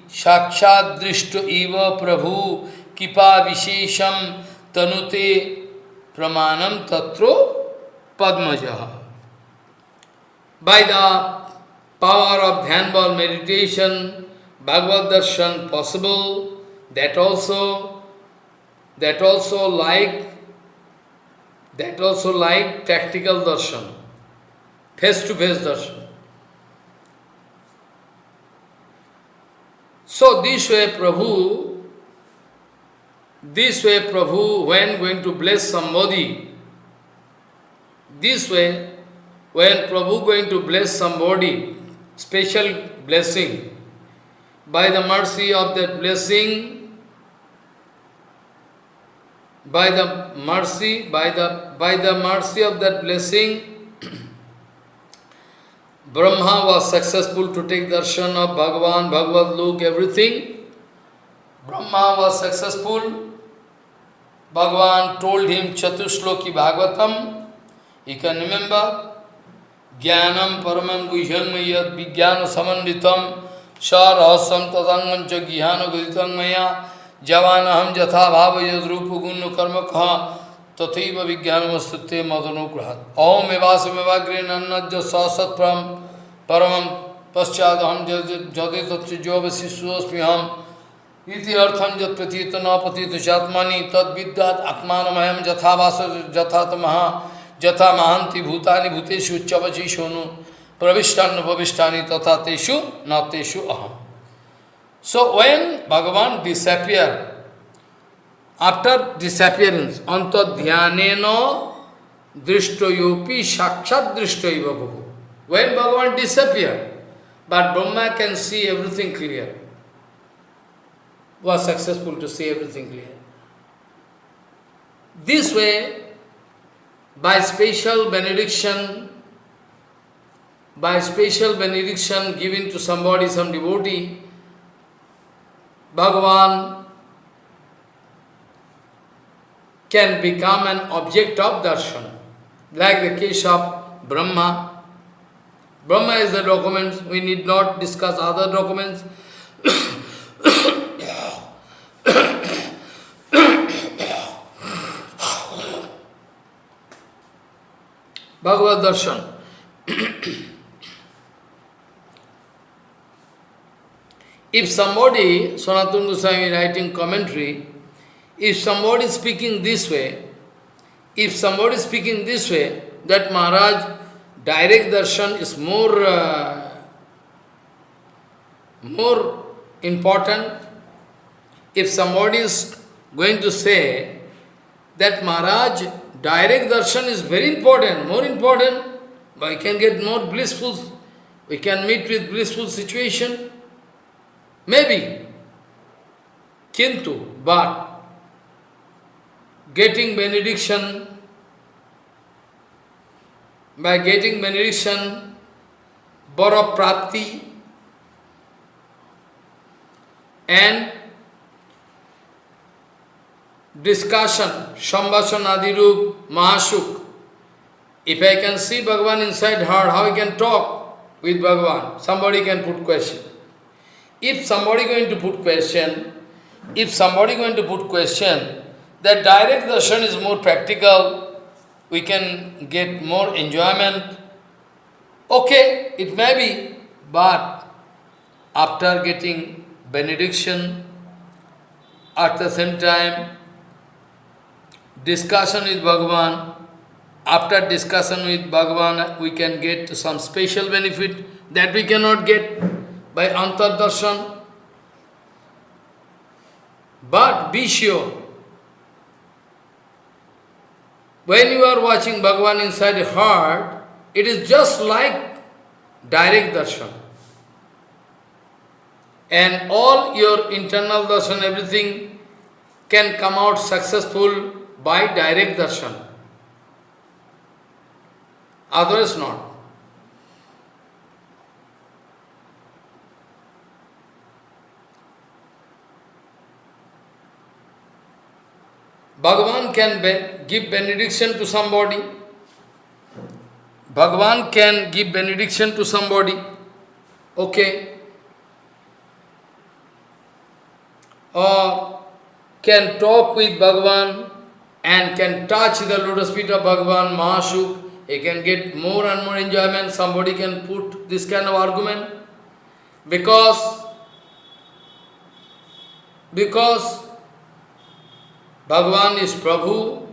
S1: drishto eva prabhu kipa vishesham tanute pramanam tatro padmajaha. By the power of Dhyanbal meditation, Bhagavad Darshan possible, that also, that also like, that also like tactical darshan, face-to-face -face darshan. So this way Prabhu this way Prabhu, when going to bless somebody, this way, when Prabhu going to bless somebody, special blessing, by the mercy of that blessing, by the mercy, by the by the mercy of that blessing, Brahma was successful to take darshan of Bhagavan, Bhagavad Lok, everything. Brahma was successful Bhagavan told him Chatushloki Bhagavatam. He can remember ज्ञानम परम गुह्यम यज्ञान विज्ञान स रहस्यम तदंगम च ज्ञान गुदितं मया। जवान अहम यथा भाव यद रूप गुण कर्म ख तथैव विज्ञान वस्तुते मदनुग्रहत ओम एवास मेवाग्रे नज सत्म परम पश्चात हम जदि तत्व जो हम इति अर्थम जत प्रतीत न प्रतीत चात्मा तद्विद्यात् आत्मानमयम यथावास यथातमः। जथा महांति भूतानि भूतेषु उच्चवची सोनु प्रविष्टान प्रविष्टानि तथा तेषु न तेषु अहम so when Bhagavan disappear after disappearance अंत ध्यान दृष्टयोपी साक्षात दृष्ट बहु when Bhagavan disappear but Brahma can see everything clear was successful to see everything clear. This way, by special benediction, by special benediction given to somebody, some devotee, Bhagavan can become an object of darshan, like the case of Brahma. Brahma is the document, we need not discuss other documents. Bhagavad Darshan. if somebody, Sanatana Goswami writing commentary, if somebody is speaking this way, if somebody is speaking this way, that Maharaj, direct darshan is more, uh, more important. If somebody is going to say that Maharaj, direct darshan is very important, more important. We can get more blissful, we can meet with blissful situation. Maybe. Kintu, but getting benediction by getting benediction, Bara Prapti, and discussion, Shambhasan Adirup, Mahashuk. If I can see Bhagavan inside her, how I can talk with Bhagavan? Somebody can put question. If somebody going to put question, if somebody going to put question, that direct darshan is more practical, we can get more enjoyment. Okay, it may be, but after getting benediction, at the same time, discussion with Bhagavan, after discussion with Bhagavan, we can get some special benefit that we cannot get by Antardarshan. But be sure, when you are watching Bhagavan inside your heart, it is just like direct darshan. And all your internal darshan, everything can come out successful by direct darshan. Otherwise not. Bhagavan can give benediction to somebody. Bhagavan can give benediction to somebody. Okay. Or can talk with Bhagavan and can touch the lotus feet of Bhagavan, Mahashuk. He can get more and more enjoyment. Somebody can put this kind of argument. Because, because Bhagavan is Prabhu,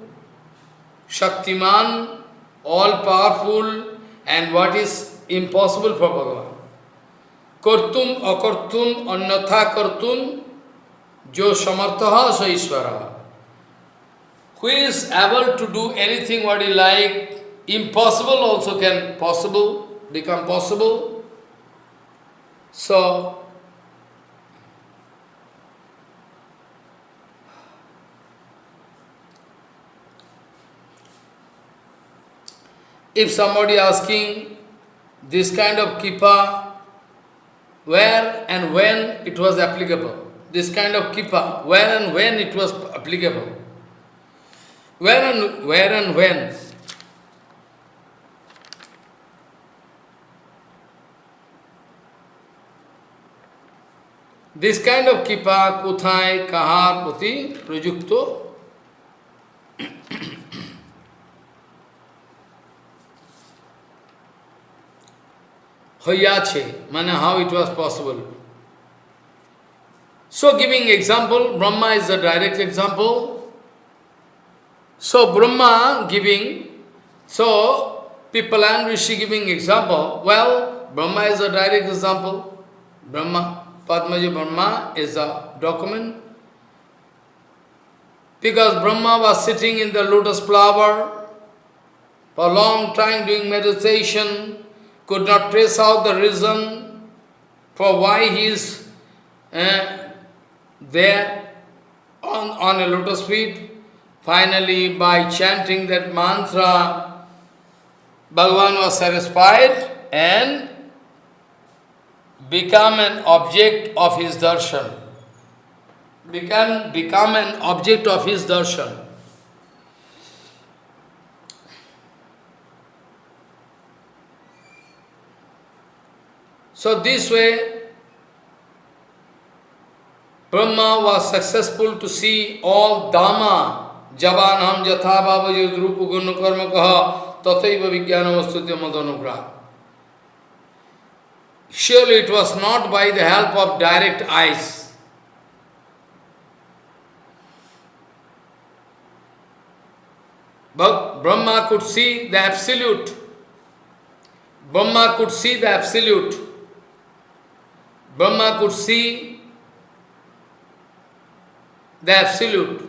S1: Shaktiman, all-powerful, and what is impossible for Bhagavan. Kartum akartum annatha kartum jo samartaha sa. Who is able to do anything what he like, impossible also can possible, become possible. So, If somebody asking this kind of kippa, where and when it was applicable, this kind of kippa, where and when it was applicable, where and where and when? This kind of kipa, kuthai, kahar, puti, projukto. Hoyache, mana how it was possible. So giving example, Brahma is the direct example, so Brahma giving, so people and Rishi giving example, well, Brahma is a direct example. Brahma, Padmaji Brahma is a document. Because Brahma was sitting in the lotus flower for a long time doing meditation, could not trace out the reason for why he is uh, there on, on a lotus feet. Finally, by chanting that mantra, Bhagavan was satisfied and become an object of his darshan. Become, become an object of his darshan. So this way, Brahma was successful to see all Dhamma, Javanam Jatha Bhava Yudrupa Gunu Karma Kaha Tathaiva Vijnana Vastutya Madanugra. Surely it was not by the help of direct eyes. But Brahma could see the absolute. Brahma could see the absolute. Brahma could see the Absolute.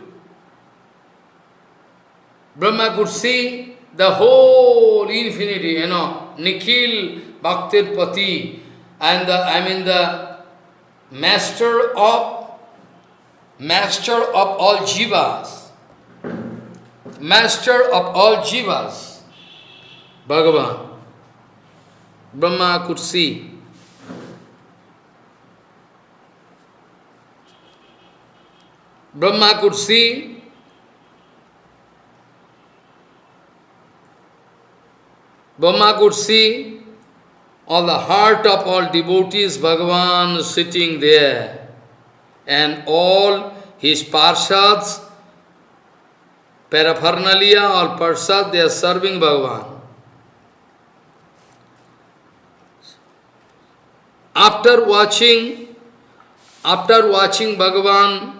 S1: Brahma could see the whole infinity, you know, Nikhil Bhaktir Pati, and the, I mean the master of master of all jivas, master of all jivas. Bhagavan. Brahma could see. Brahma could see Brahma could see all the heart of all devotees, Bhagavan sitting there, and all his parshads, paraphernalia, all parshads, they are serving Bhagavan. After watching, after watching Bhagavan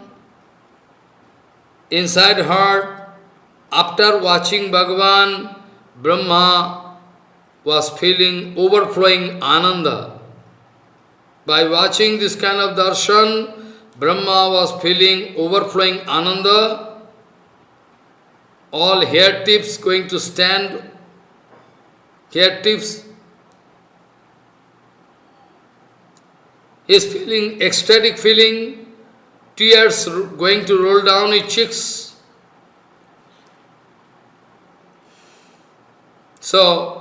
S1: inside heart, after watching Bhagavan, Brahma was feeling overflowing ananda. By watching this kind of darshan, Brahma was feeling overflowing ananda, all hair tips going to stand, hair tips is feeling ecstatic feeling, tears going to roll down his cheeks. So,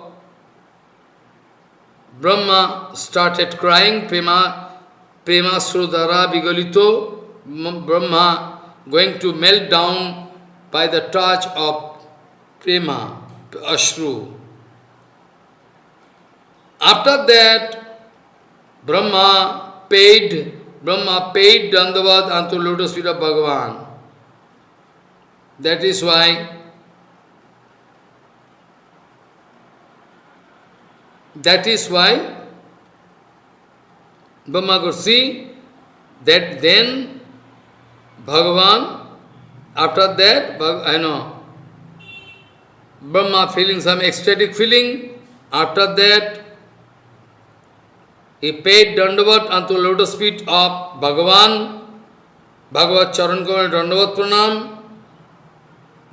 S1: Brahma started crying, Prema, Prema Srudara Vigalito, Brahma going to melt down by the touch of Prema, Ashru. After that, Brahma paid, Brahma paid Dandavad unto lotus feet of Bhagavan. That is why that is why Brahma could see that then Bhagavan, after that, I know, Brahma feeling some ecstatic feeling, after that he paid Dandavat unto lotus feet of Bhagavan, Bhagavat Charan Kamal Dandavat Pranam.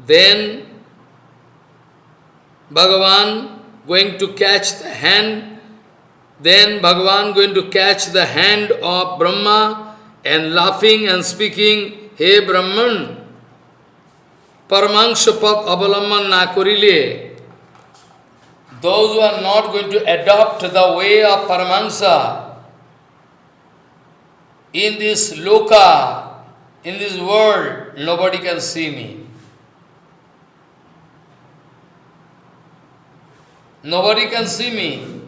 S1: Then Bhagavan going to catch the hand, then Bhagavan going to catch the hand of Brahma and laughing and speaking, Hey Brahman, Paramangshapat Avalamman na korile, those who are not going to adopt the way of Paramahansa in this loka, in this world, nobody can see me. Nobody can see me.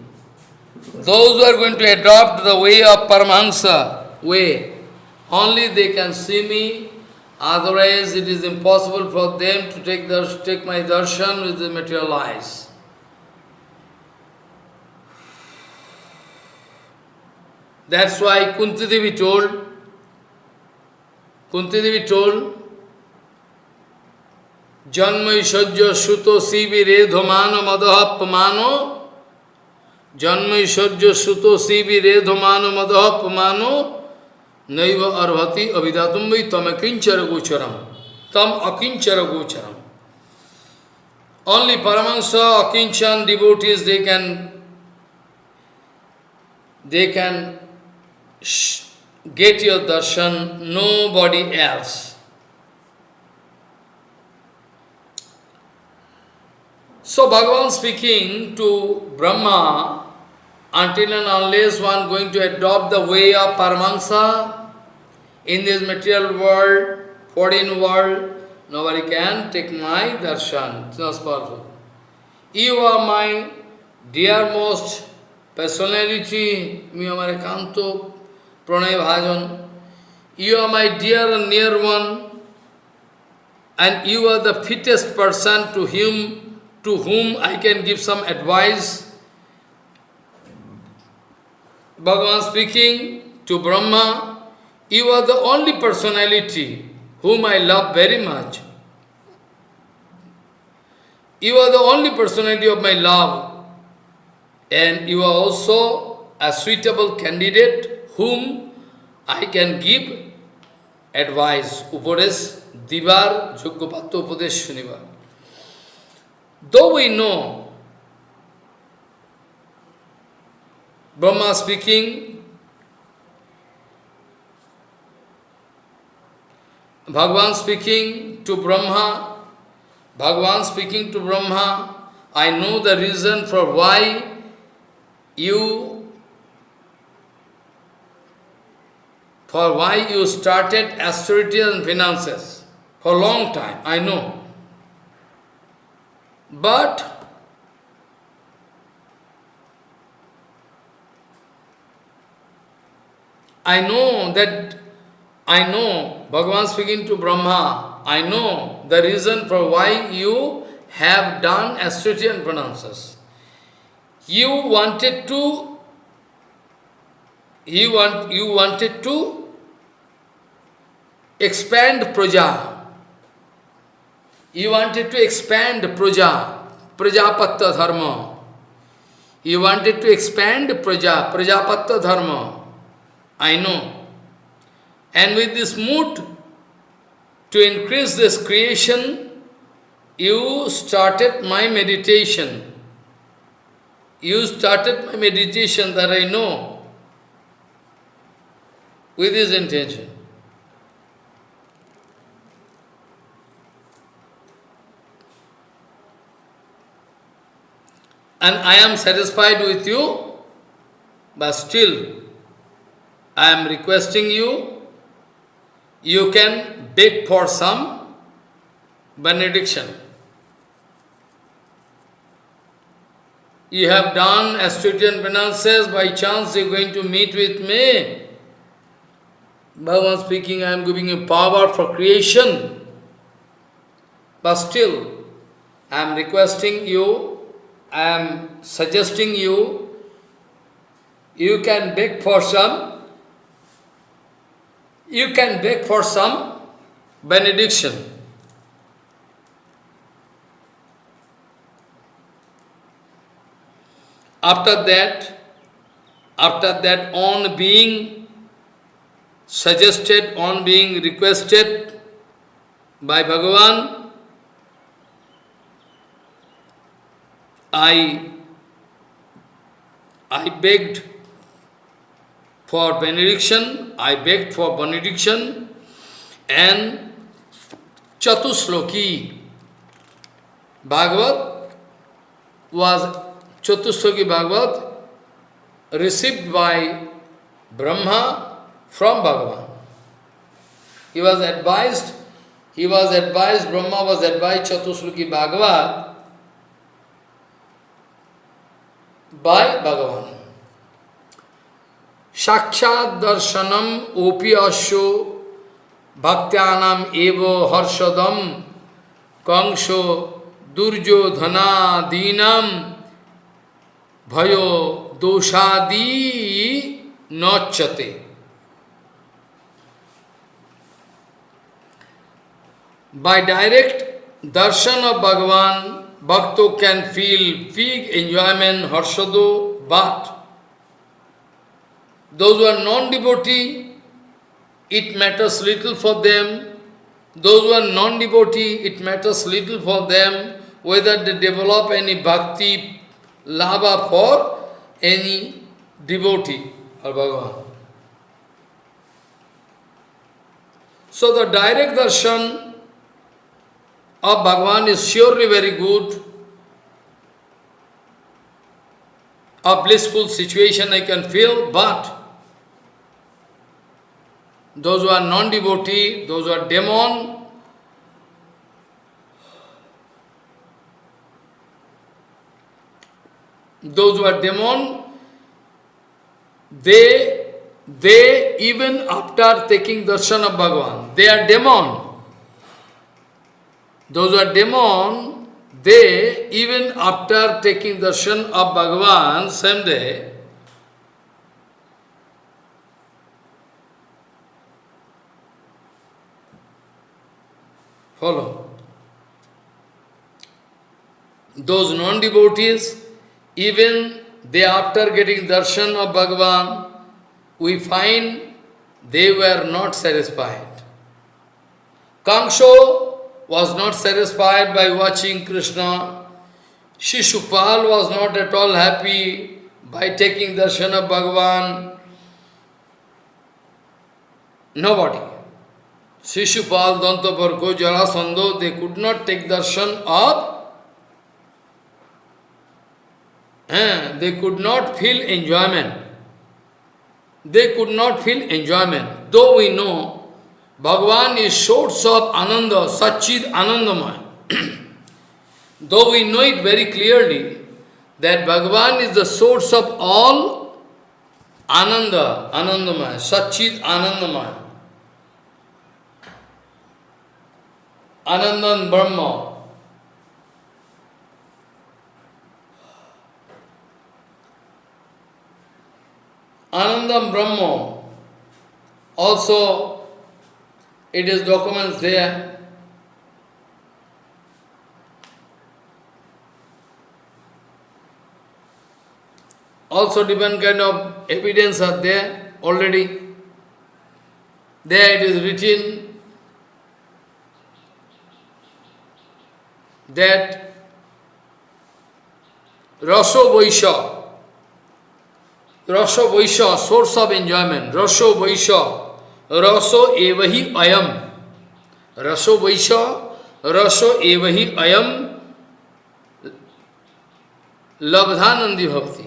S1: Those who are going to adopt the way of Paramahansa, way, only they can see me, otherwise it is impossible for them to take, their, take my darshan with the material eyes. That's why Kunti Devi told, Kunti Devi told, Janma Ishajya Suto Sivi Redhamano Madahapamano Janma Ishajya Suto Sivi Redhamano Madahapamano Naiva Arvati Avidatumvi Tam Akinchara Gocharam Only Paramahansa, Akinchan devotees, they can they can get your darshan, nobody else. So Bhagavan speaking to Brahma, until and unless one going to adopt the way of Paramahansa in this material world, foreign world, nobody can take my darshan. It's not possible. You are my dear most personality, my kanto, Pranay Bhajan, you are my dear and near one, and you are the fittest person to him, to whom I can give some advice. Bhagavan speaking to Brahma, you are the only personality whom I love very much. You are the only personality of my love, and you are also a suitable candidate whom I can give advice, Upadesh, Divar, Yogyapatya Upadesh Shunivar. Though we know, Brahma speaking, Bhagavan speaking to Brahma, Bhagavan speaking to Brahma, I know the reason for why you for why you started austerity and finances for a long time, I know. But I know that, I know, Bhagavan speaking to Brahma, I know the reason for why you have done austerity and penances. You wanted to, you, want, you wanted to expand praja. You wanted to expand praja, prajapatta dharma. You wanted to expand praja, prajapatta dharma. I know. And with this mood to increase this creation, you started my meditation. You started my meditation that I know with this intention. And I am satisfied with you, but still I am requesting you, you can beg for some benediction. You have done Astridian penances, by chance you are going to meet with me. Bhagavan speaking, I am giving you power for creation. But still, I am requesting you, I am suggesting you, you can beg for some you can beg for some benediction. After that, after that on being suggested, on being requested by Bhagavan, I, I begged for benediction, I begged for benediction, and Chatusloki Bhagavat was Chatusloki Bhagavat received by Brahma from Bhagavan. He was advised, he was advised, Brahma was advised Chatusloki Bhagavat by Bhagavan. Sakshat darshanam opi asho bhaktyanam evo harshadam kangsho durjo dhana dinam bhayo doshadi nochate. By direct darshan of Bhagavan, Bhakto can feel big enjoyment, harshado, but Those who are non-devotee, it matters little for them. Those who are non-devotee, it matters little for them whether they develop any bhakti, lava for any devotee or Bhagavan. So the direct darshan of Bhagavan is surely very good. A blissful situation I can feel, but those who are non-devotee, those who are demon, those who are demon, they, they even after taking darshan of Bhagavan, they are demon. Those are demon, they even after taking darshan of Bhagavan, same day, Follow. Those non-devotees, even they after getting darshan of Bhagavan, we find they were not satisfied. Kamsho was not satisfied by watching Krishna. Shishupal was not at all happy by taking darshan of Bhagavan. Nobody. Shishupal, Dantaparko, Jarasandho, they could not take darshan of eh, they could not feel enjoyment. They could not feel enjoyment. Though we know Bhagavan is source of Ananda, Satchid Anandamaya. Though we know it very clearly that Bhagavan is the source of all Ananda, Anandamaya, Satchid Anandamaya. Anandan Brahma. Anandam Brahma. Also, it is documents there. Also different kind of evidence are there already. There it is written that Raso Vaisha, Raso Vaisha, source of enjoyment, Raso Vaisha, रसो एवही अयम। रसो वैश रसो एवही अयम। लब्धानंदी भक्ति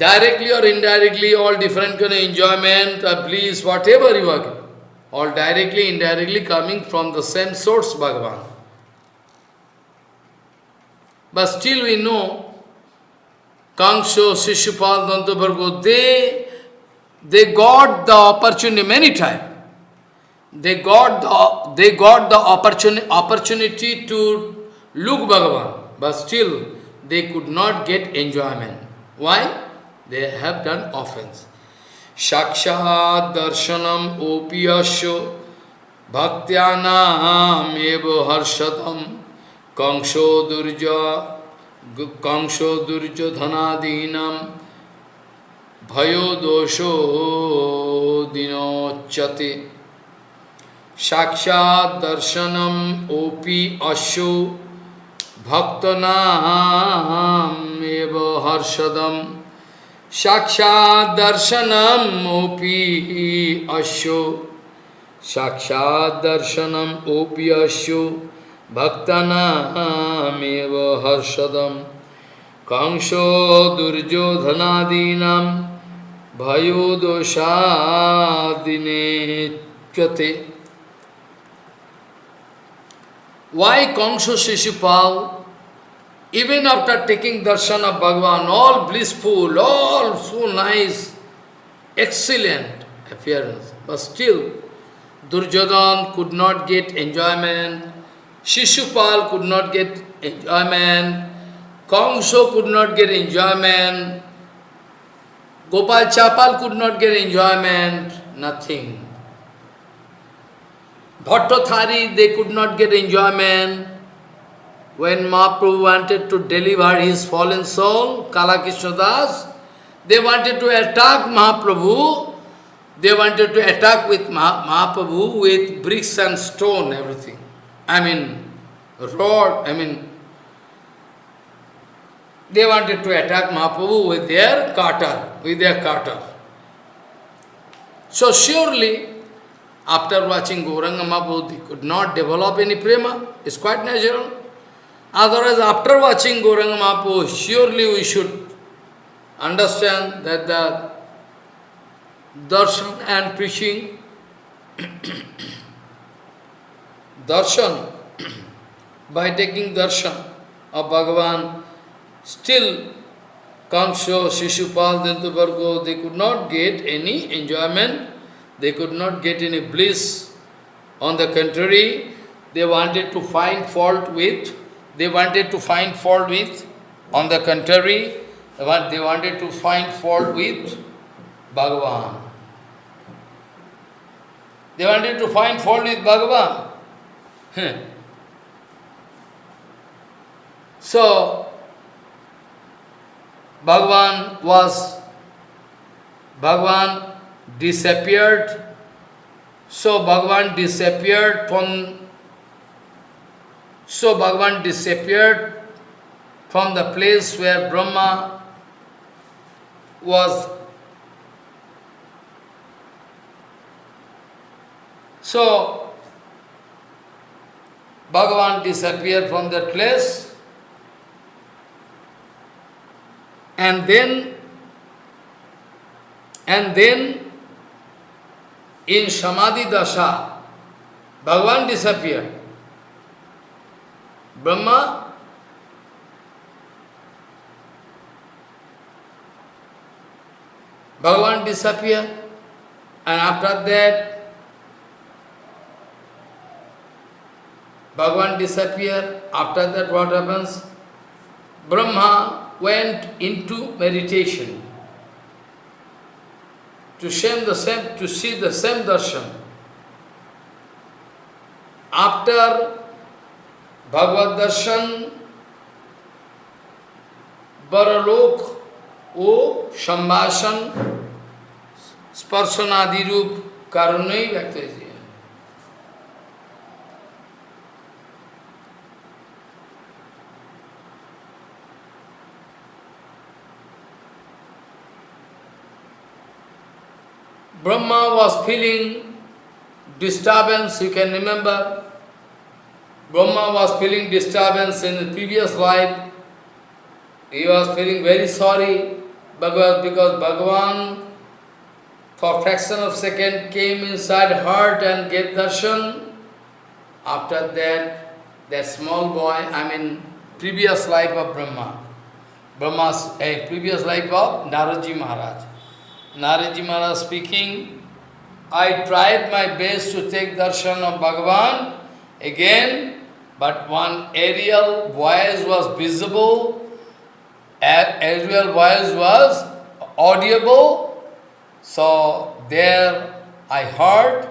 S1: directly और indirectly all different can enjoyment please whatever you work all directly indirectly coming from the same source Bhagavan but still we know कांक्षो Shishupal दंत भर्गो दे they got the opportunity many times. They got the, they got the opportunity, opportunity to look Bhagavan, but still they could not get enjoyment. Why? They have done offense. Shakshat darshanam opiyasyo bhaktyanaam eva harshatam kangsho durja kangsho durja bhayo dosho dinochate साक्षात दर्शनम OP अशो। भक्तनाम एव हर्षदम। साक्षात दर्शनम OP अशो। साक्षात दर्शनम OP अशो। भक्तनाम हर्षदम। कंसो दुर्योधनादीनाम bhayodoshadinetyate. Why Kongso Shishupal, even after taking darshan of Bhagwan, all blissful, all so nice, excellent appearance, but still Duryodhan could not get enjoyment, Shishupal could not get enjoyment, Kongso could not get enjoyment, Gopal Chapal could not get enjoyment, nothing. Bhattathari, they could not get enjoyment. When Mahaprabhu wanted to deliver his fallen soul, Kalakishna Das, they wanted to attack Mahaprabhu. They wanted to attack with Mahaprabhu with bricks and stone, everything. I mean, rod, I mean, they wanted to attack Mahaprabhu with their carter, with their carter. So surely, after watching Gauranga Mahaprabhu, they could not develop any prema. It's quite natural. Otherwise, after watching Gauranga Mahaprabhu, surely we should understand that the darshan and preaching, darshan, by taking darshan of Bhagavan, still Kamsho, Shishupal, Dintubargo, they could not get any enjoyment they could not get any bliss. On the contrary, they wanted to find fault with, they wanted to find fault with, on the contrary, they wanted to find fault with Bhagavan. They wanted to find fault with Bhagavan. so, Bhagavan was, Bhagavan disappeared. So Bhagavan disappeared from so Bhagavan disappeared from the place where Brahma was. So Bhagavan disappeared from that place And then, and then in Samadhi Dasha, Bhagavan disappeared. Brahma Bhagavan disappeared and after that Bhagavan disappeared. After that what happens? Brahma went into meditation to, the same, to see the same darshan. After Bhagavad darshan, Baralok O Sambhasan Sparsanadi Rup Karunai Vyaktaji. Brahma was feeling disturbance, you can remember. Brahma was feeling disturbance in the previous life. He was feeling very sorry because, because Bhagavan for fraction of second came inside heart and gave darshan. After that, that small boy, I mean previous life of Brahma, Brahma's a previous life of Naradji Maharaj. Naradji Maharaj speaking, I tried my best to take darshan of Bhagavan again, but one aerial voice was visible, aerial voice was audible, so there I heard,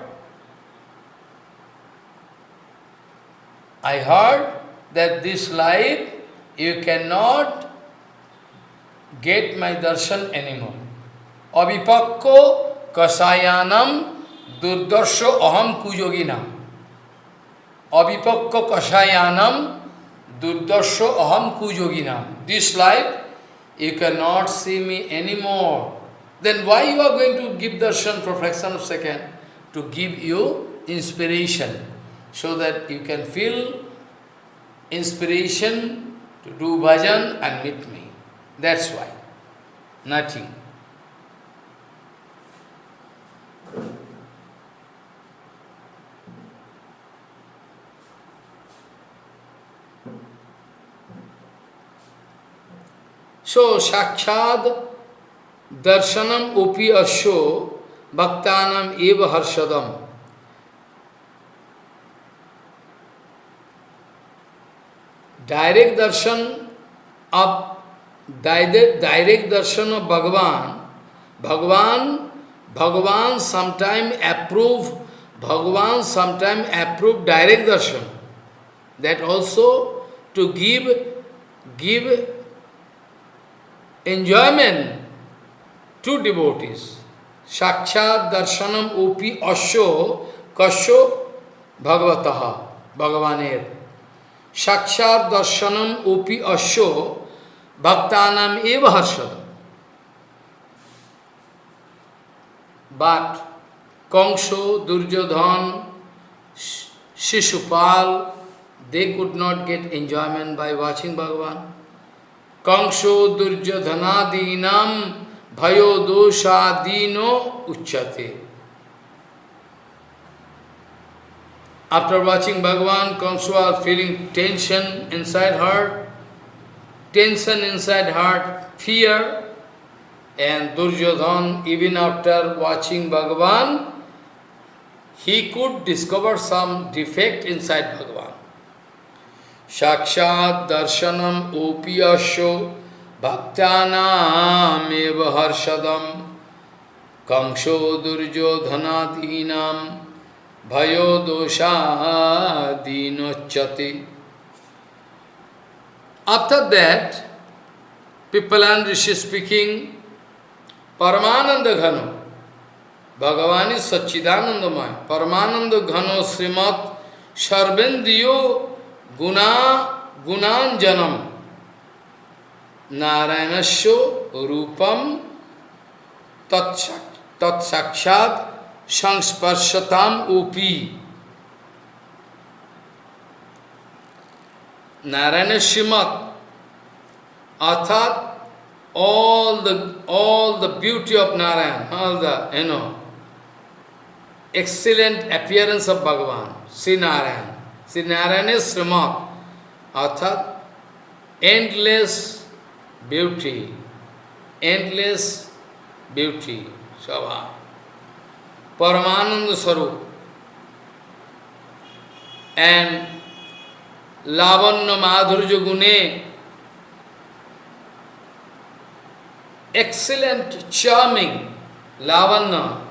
S1: I heard that this life you cannot get my darshan anymore. Avipakko kasayanam durdarsho aham kujoginam. Avipakko kasayanam durdarsho aham kujoginam. This life, you cannot see me anymore. Then why you are going to give darshan for fraction of second? To give you inspiration, so that you can feel inspiration to do bhajan and meet me. That's why. Nothing. So, Sakshad Darshanam Upi Asho Bhaktanam Eva Harshadam. Direct darshan of direct, darshan of Bhagavan, Bhagavan, Bhagavan sometime approve, Bhagavan sometime approve direct darshan. That also to give, give enjoyment to devotees. Sakshat darshanam upi asyo Kasho bhagavataha, Bhagavanir. Sakshat darshanam upi asyo bhaktanam eva harshadam. But Kangsho, Duryodhan, Shishupal, they could not get enjoyment by watching Bhagavan. Kangsho Durjodhanadinam Bhayo Doshadino Uchate. After watching Bhagavan, Kamsa was feeling tension inside heart, tension inside heart, fear, and Duryodhan, even after watching Bhagavan, he could discover some defect inside Bhagavan. Sakshat darshanam opiyasho bhaktanam eva harshadam kamsho durjodhanadinam bhayo doshadinochati. After that, Pippalan Rishi speaking, Paramananda Ghano, Bhagavan is Sachidanandamaya, Paramananda Ghano Srimat Sarvendiyo Guna, Gunanjanam, Narayanasya, Rupam, Tat Sakshat, Sangsparshatam Upi. Narayana Shimat, Athat, all the, all the beauty of Narayan, all the, you know, excellent appearance of Bhagavan, see Narayan. Sri Narayan is Srimat, arthat endless beauty, endless beauty, Shava. Paramananda Sarup. And Lavanya Madhurya Gune, excellent, charming Lavanya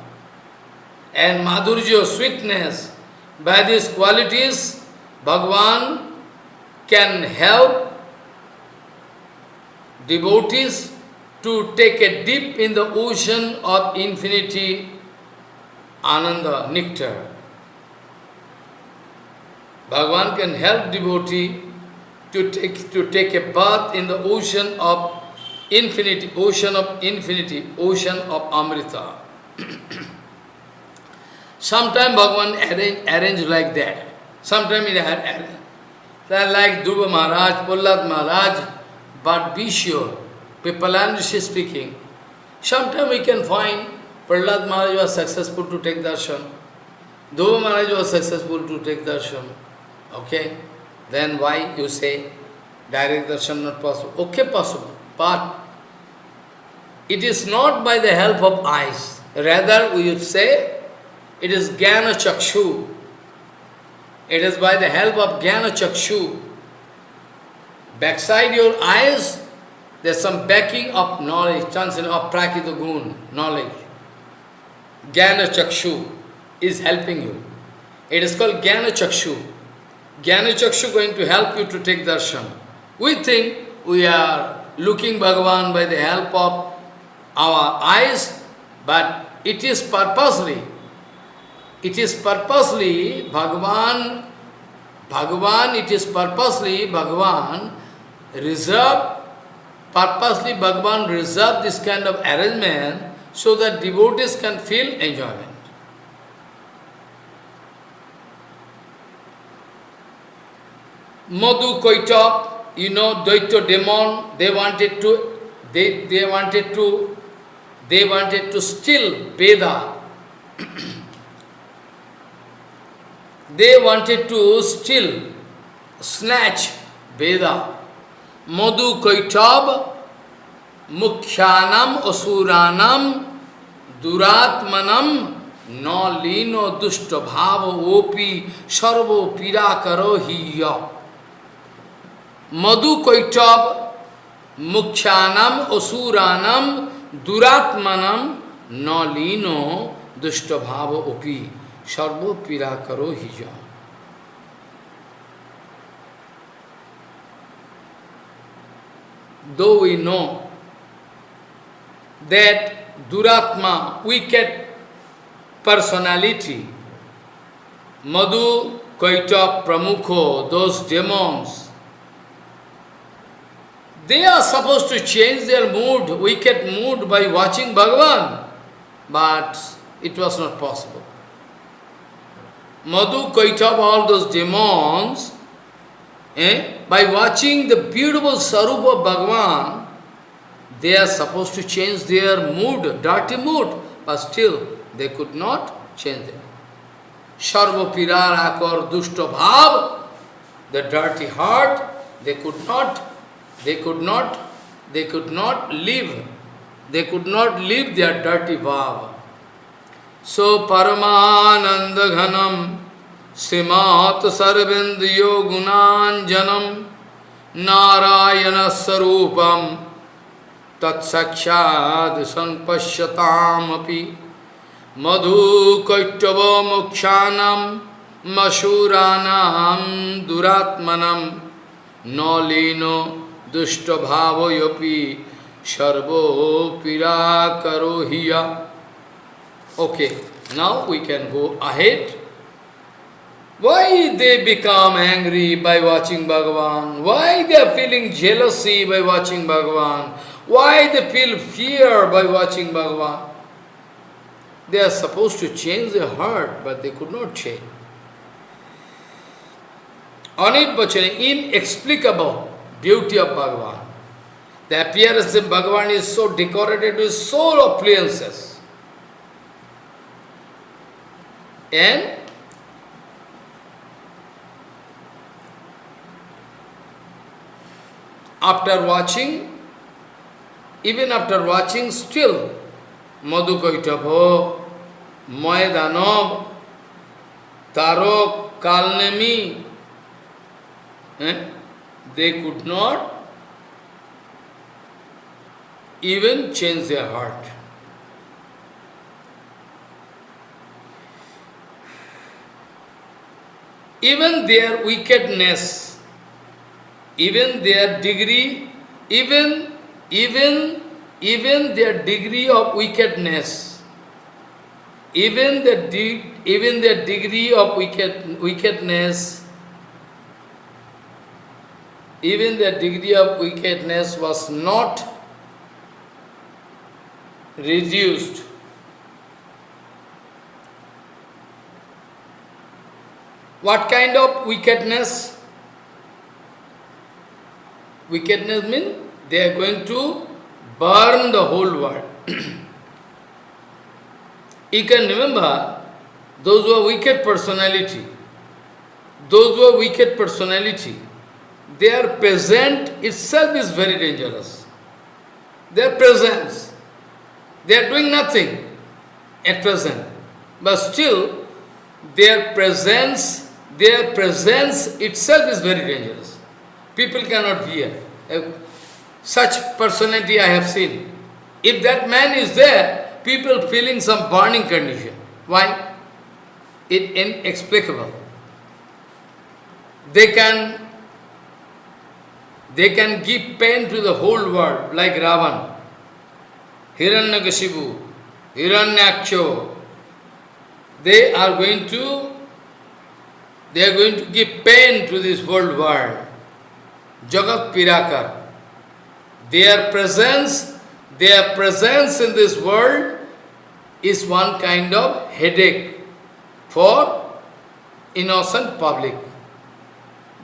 S1: and Madhurya, sweetness. By these qualities, Bhagavan can help devotees to take a dip in the ocean of infinity Ananda, nectar. Bhagavan can help devotee to take, to take a bath in the ocean of infinity, ocean of infinity, ocean of Amrita. Sometimes Bhagavan arrange, arrange like that. Sometimes it arrange. They like Dhruva Maharaj, Prahlad Maharaj, but be sure, Pipalan is speaking. Sometimes we can find Prahlad Maharaj was successful to take darshan. Dhruva Maharaj was successful to take darshan. Okay? Then why you say direct darshan not possible? Okay, possible. But it is not by the help of eyes. Rather, we would say it is Jnana Chakshu. It is by the help of Jnana Chakshu. Backside your eyes, there's some backing of knowledge, chance of prakita knowledge. Jnana Chakshu is helping you. It is called Jnana Chakshu. Jnana Chakshu going to help you to take darshan. We think we are looking Bhagavan by the help of our eyes, but it is purposely, it is purposely Bhagavan, Bhagavan, it is purposely Bhagavan reserve, purposely Bhagavan reserve this kind of arrangement so that devotees can feel enjoyment. Madhu Koitap, you know, Daitya demon, they wanted to, they, they wanted to, they wanted to steal Veda. they wanted to steal, snatch Veda. Madhu Kaitab Mukhyanam Asuranam Duratmanam Na Lino Dushta Opi Sarvo Pirakaro Hiya. Madhu Kaitab Mukhyanam Asuranam Duratmanam Na Lino Dushta Opi. Sarvo Pirakaro Hija. Though we know that Duratma, wicked personality, Madhu, Kaita, Pramukho, those demons, they are supposed to change their mood, wicked mood by watching Bhagavan, but it was not possible. Madhu, Kaitav, all those demons, eh, by watching the beautiful Sarupa Bhagavan, they are supposed to change their mood, dirty mood, but still they could not change them. Sarva pirarakar dushta bhav, the dirty heart, they could not, they could not, they could not live, they could not live their dirty bhav. So Paramananda Ghanam Srimat Sarvendiyo Gunanjanam Narayana Sarupam Tat Sakshad Sanpashyatam Api Madhu Kaitava Mokshanam Masuranam Duratmanam Nolino Dushtabhavayopi Sharbo Pirakaro Hiya Okay, now we can go ahead. Why they become angry by watching Bhagavan? Why they are feeling jealousy by watching Bhagavan? Why they feel fear by watching Bhagavan? They are supposed to change their heart, but they could not change. Anit Bachane, inexplicable beauty of Bhagavan. The appearance of Bhagavan is so decorated with so appliances. And after watching, even after watching, still Madhukaitava, Mayadanab, Tarok, Kalnemi, eh, they could not even change their heart. Even their wickedness, even their degree, even, even, even their degree of wickedness, even the de even their degree of wicked, wickedness, even their degree of wickedness was not reduced. What kind of wickedness? Wickedness means they are going to burn the whole world. you can remember those who are wicked personality, those who are wicked personality, their present itself is very dangerous. Their presence they are doing nothing at present. But still, their presence, their presence itself is very dangerous. People cannot bear. Such personality I have seen. If that man is there, people feeling some burning condition. Why? It inexplicable. They can they can give pain to the whole world like Ravan. Hiranyakashipu, Hiranyaksha, they are going to they are going to give pain to this world world. Jagat Pirakar. Their presence, their presence in this world is one kind of headache for innocent public.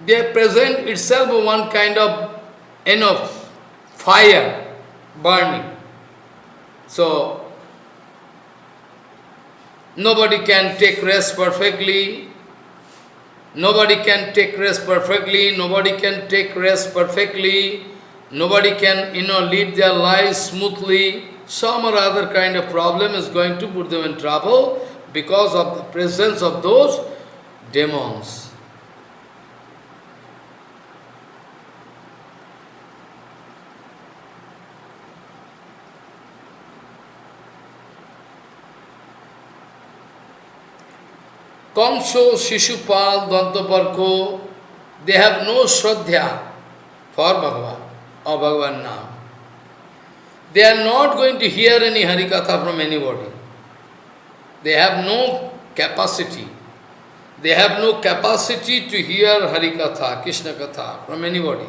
S1: Their presence itself one kind of enough fire burning. So, nobody can take rest perfectly, nobody can take rest perfectly, nobody can take rest perfectly, nobody can, you know, lead their lives smoothly. Some or other kind of problem is going to put them in trouble because of the presence of those demons. Kamso, Shishupal, Dantaparko, they have no Shraddha for Bhagavan or Bhagavan now. They are not going to hear any Harikatha from anybody. They have no capacity. They have no capacity to hear Harikatha, Krishna Katha from anybody.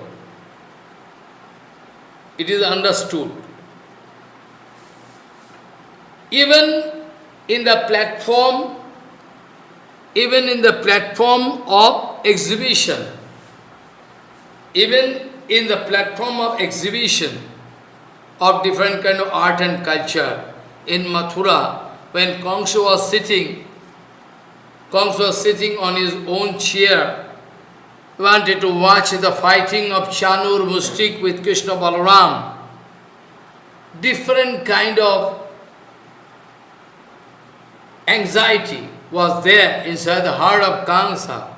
S1: It is understood. Even in the platform even in the platform of exhibition, even in the platform of exhibition of different kind of art and culture, in Mathura, when Kamsa was sitting, Kamsa was sitting on his own chair, wanted to watch the fighting of Chanur Mustik with Krishna Balaram. Different kind of anxiety, was there inside the heart of Kamsa.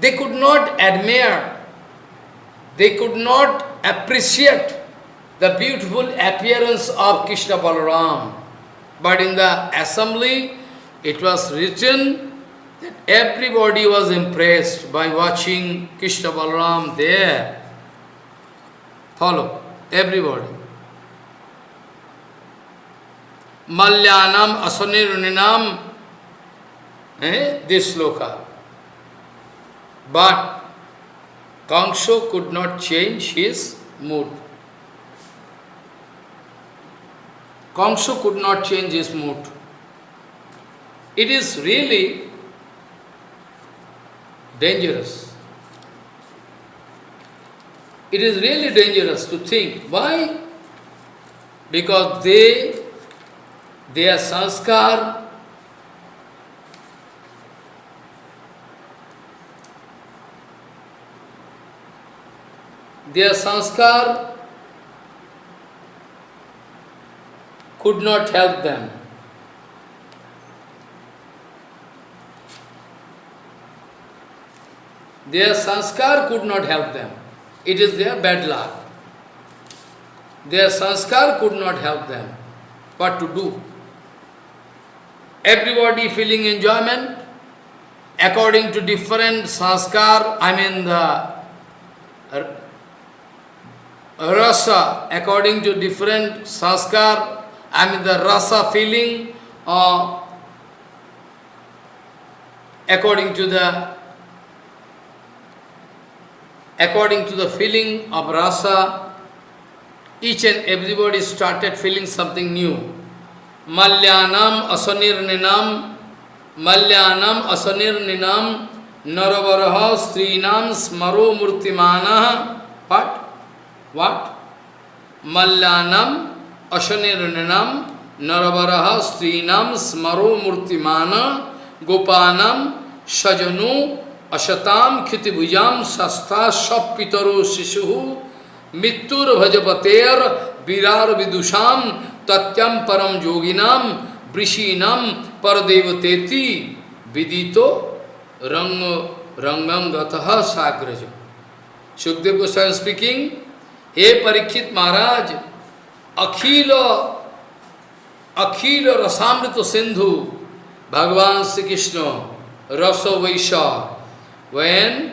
S1: They could not admire, they could not appreciate the beautiful appearance of Krishna Balaram. But in the assembly, it was written that everybody was impressed by watching Krishna Balaram there. Follow, everybody. Malyanam Asaniruninam, eh, this sloka. But Kamsa could not change his mood. Kamsa could not change his mood. It is really dangerous. it is really dangerous to think. Why? Because they, their sanskar their sanskar could not help them. Their sanskar could not help them. It is their bad luck. Their sanskar could not help them. What to do? Everybody feeling enjoyment according to different sanskar, I mean the rasa, according to different sanskar, I mean the rasa feeling, uh, according to the according to the feeling of rasa, each and everybody started feeling something new. मल्यानम असनिर्निनम मल्यानम असनिर्निनम नरवरह स्त्रीनाम स्मरो मूर्तिमान पट वाट मल्यानम अशनिर्णनम नरवरह स्त्रीनम स्मरो मूर्तिमान गोपानम सजनु अशताम क्षितिभुजाम सस्ता सपितरो शिशु। मृत्युर्भजपतेर विरार विदुषाम तत्यम परम योगिनाम वृषीनाम परदेवतेति विदितो रंग रंगम गतः साग्रज। सुखदेव गोस्वामी स्पीकिंग हे परीक्षित महाराज अखिल अखिल रसामृत सिंधु भगवान श्री कृष्ण रसो वैशाख when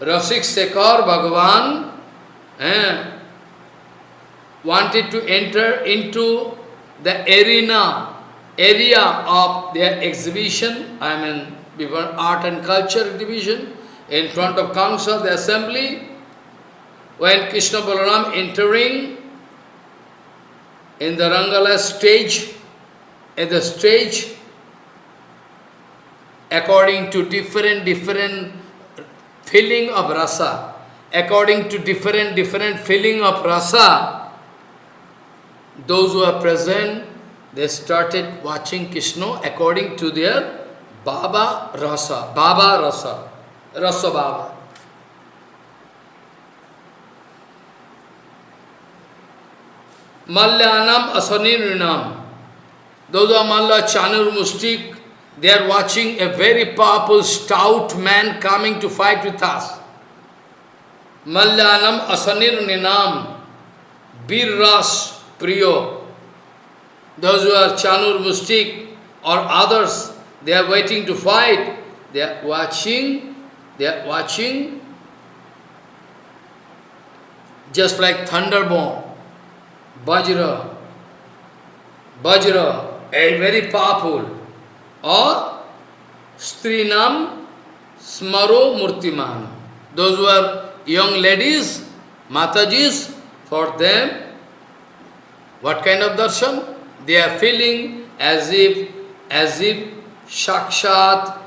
S1: Rasik Sekar Bhagavan eh, wanted to enter into the arena, area of their exhibition, I mean before art and culture division, in front of Kamsa, the assembly, when Krishna Balaram entering in the Rangala stage, at the stage, according to different, different feeling of rasa, according to different, different feeling of rasa, those who are present, they started watching Krishna according to their Baba Rasa, Baba Rasa, Rasa Baba. Malyanam Asanirinam. Those are Malla Chanur Mustik, they are watching a very powerful, stout man coming to fight with us. Malyanam Asanir Ninam, Birras Priyo. Those who are Chanur Mustik or others, they are waiting to fight. They are watching, they are watching just like thunderbomb, Bajra, Bajra, a very powerful or Strinam Smaro Murtiman. Those who are young ladies, Matajis, for them, what kind of darshan? They are feeling as if, as if Shakshat,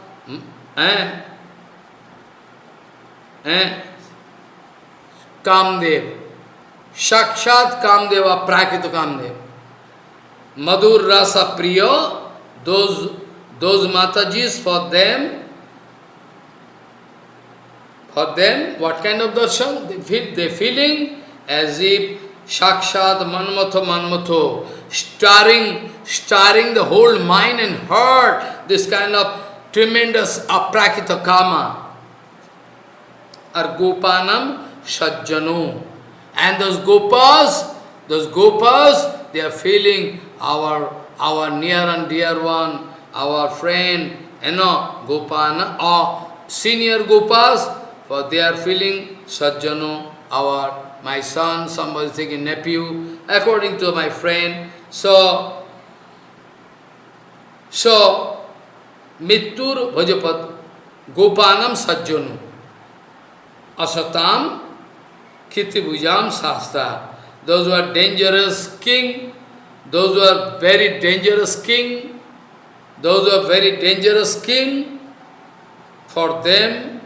S1: eh, eh, Kamdev, Shakshat Kamdeva, Prakita Kamdev, Madhur Rasa Priya, those those Matajis, for them, for them, what kind of darshan? They feel, they feeling as if Shakshat Manmatho Manmatho, starring, starring the whole mind and heart, this kind of tremendous aprakita kama. Or Gopanam Sajjano. And those Gopas, those Gopas, they are feeling our, our near and dear one, our friend, you know, Gopana, or senior Gopas, for they are feeling Sajjano, our, my son, somebody taking nephew, according to my friend. So, so, Mittur Bhajapat, Gopanam Sajjano, Asatam, Kitibujam Sasta. Those who are dangerous king, those who are very dangerous king, those who are very dangerous king, for them,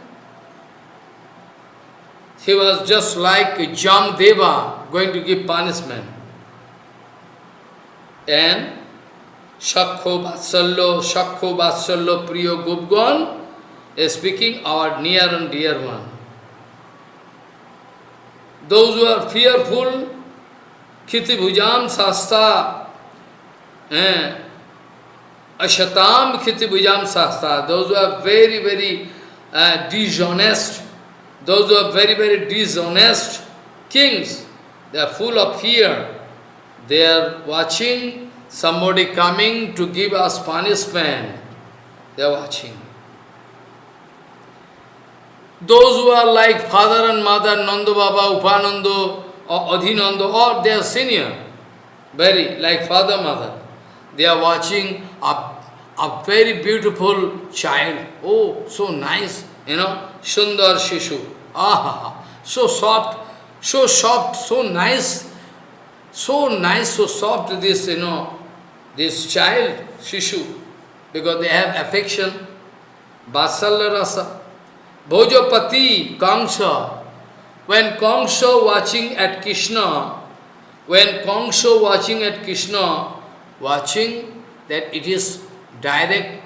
S1: he was just like Jamdeva going to give punishment. And Shakho Vatsallo, Shakho Vatsallo Priyo Gupgon is speaking our near and dear one. Those who are fearful, Khiti Bhujam Sasta, eh, Ashatam Khiti Bhujam Sasta, those who are very, very uh, dishonest, those who are very, very dishonest kings, they are full of fear. They are watching somebody coming to give us punishment. They are watching. Those who are like father and mother, Nanda Baba, Upanando, or Adhinanda, or they are senior, very like father, mother. They are watching a, a very beautiful child. Oh, so nice, you know, Sundar Shishu. Ah, so soft, so soft, so nice, so nice, so soft this, you know, this child, Shishu, because they have affection, Vatsala Rasa. Bhojapati, Kamsa, when Kamsa watching at Krishna, when Kamsa watching at Krishna, watching that it is direct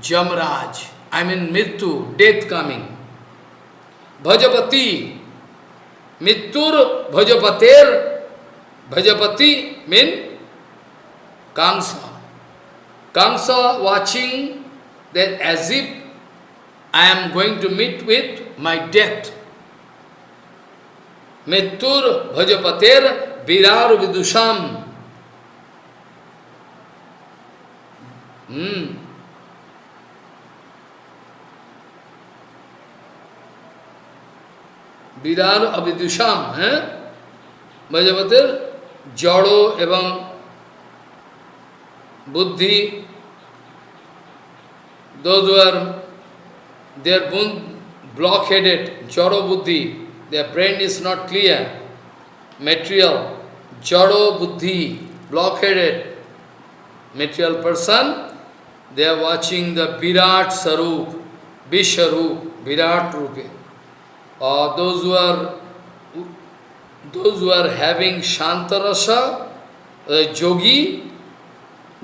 S1: Jamraj, I mean Mittu, death coming. Bhajapati, Mittur, Bhajapater, Bhajapati mean Kamsa. Kamsa watching that as if I am going to meet with my death. Mittur bhajapater virar vidusham. Hmm. বিরার অবিদুষাম হ্যাঁ বজ্রপতের জড় এবং বুদ্ধি those who are their bone blockheaded, jaro buddhi, their brain is not clear, material, jaro buddhi, blockheaded, material person, they are watching the Virat Sarup, Visharup, Virat Rupe. Or those who are those who are having Shantarasa, uh, Yogi,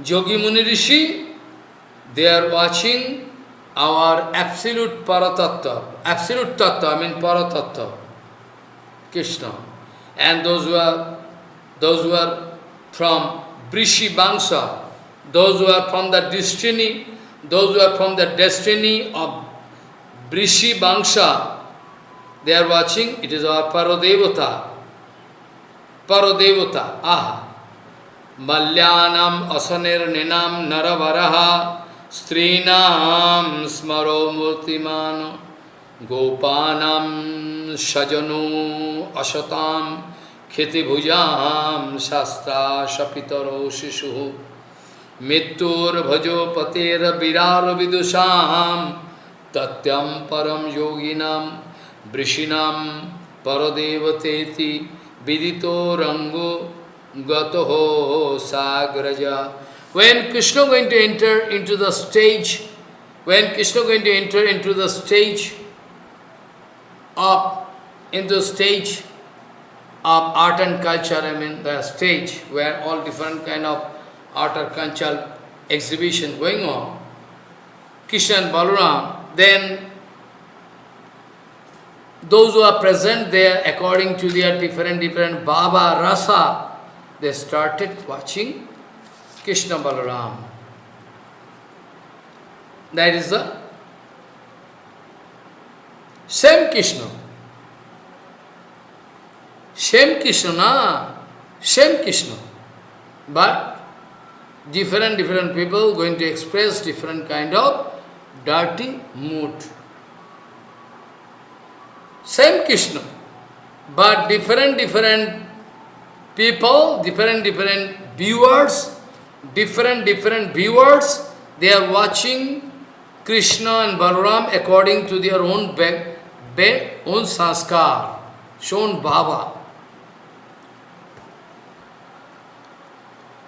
S1: Yogi Muni Rishi, they are watching our absolute paratattva, absolute tattva, I mean paratattva, Krishna. And those who are, those who are from Brishi Bangsa, those who are from the destiny, those who are from the destiny of Brishi Bangsa, They are watching, it is our Parodevata. Parodevata, aha. Malyanam asanir ninam naravaraha strinam smaro murtimano gopanam shajanu ashatam kheti bhujam shastra shapitaro shishu mittur bhajo patera virar vidusham tatyam param yoginam वृषिणाम परदेवतेति विदितो रंगो गतो साग्रजा When Krishna going to enter into the stage, when Krishna going to enter into the stage of, into stage of art and culture, I mean the stage where all different kind of art and culture exhibition going on, Krishna and Balaram, then those who are present there according to their different different Bhava Rasa, they started watching Krishna Balaram. That is the same Krishna. Same Krishna, na? Same Krishna. But different, different people going to express different kind of dirty mood. Same Krishna. But different, different people, different, different viewers, different, different viewers, they are watching Krishna and Balaram according to their own be, be, own sanskar, shown bhava.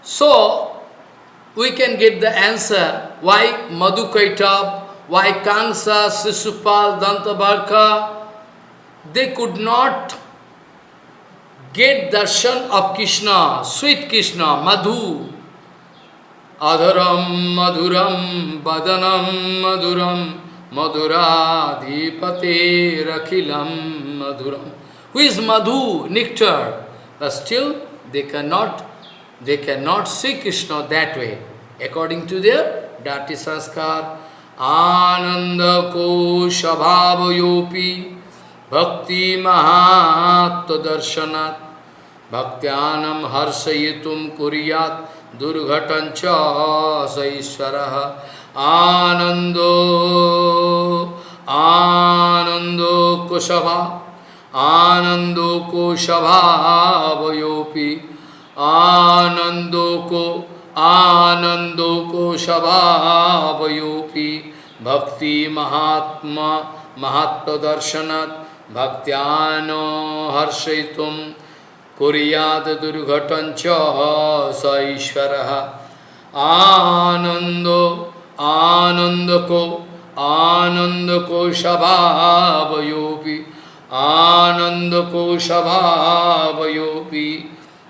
S1: So, we can get the answer why Madhukaitab why Kansa, Sisupal, Dantabarka, they could not get darshan of Krishna, sweet Krishna, Madhu. Adharam, Madhuram, Badanam, Madhuram, Madhuradhipate, Rakhilam, Madhuram. Who is Madhu, nectar? But still, they cannot, they cannot see Krishna that way, according to their dati sanskar. Ananda shabhavayopi bhakti mahatma darshanat bhaktyanam harsayitum kuriyat durghatancha saishvaraha anando anando kushabha आनंदो को स्वभावयोपि आनंदो को आनंदो को स्वभावयोपि भक्ति महात्मा महात्म दर्शनात् भक्त्यानो हर्षयितुं कुर्यात् दुर्घटञ्च स ईश्वरः। आनन्दो, आनन्दको, आनन्दकोशभावयोऽपि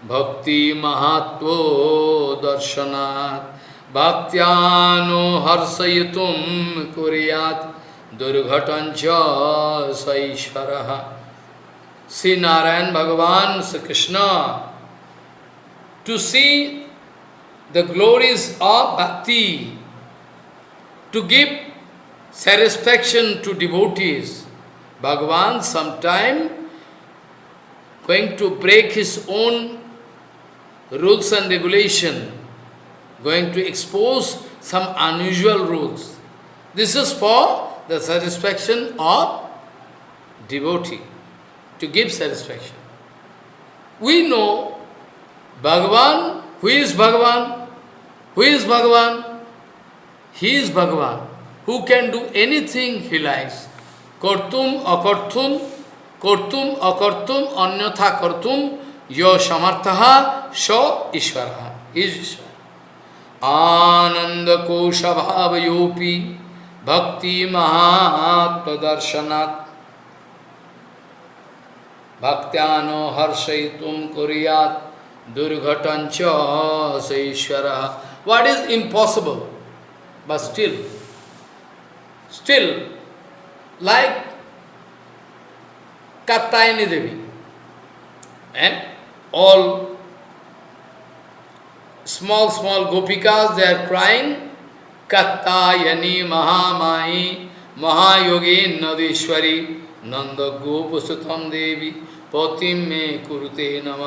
S1: भक्ति भक्तिमहात्मो दर्शनात्। भक्त्यानो हर्षयितुं कुर्यात् Durghatancha Saishvaraha. see Narayan Bhagavan, Sri Krishna, to see the glories of bhakti, to give satisfaction to devotees. Bhagavan sometime going to break his own rules and regulation, going to expose some unusual rules. This is for the satisfaction of devotee, to give satisfaction. We know Bhagavan, who is Bhagavan? Who is Bhagavan? He is Bhagavan, who can do anything he likes. Kortum akortum, kortum akortum, anyatha kortum, yo samarthaha, so Ishvara He is Ishvara. Ananda kosha bhavayopi. भक्ति महात्मदर्शनात्। भक्त्यानो हर्षयितुम कुरियात। दुर्घटन च ईश्वर। What is impossible but still still like Kattayani Devi. And all small, small gopikas, they are crying, Katyayani Mahamai, महायोगी नदीश्वरी नंद गोप सुतम देवी, पोति मे कुरुते नम।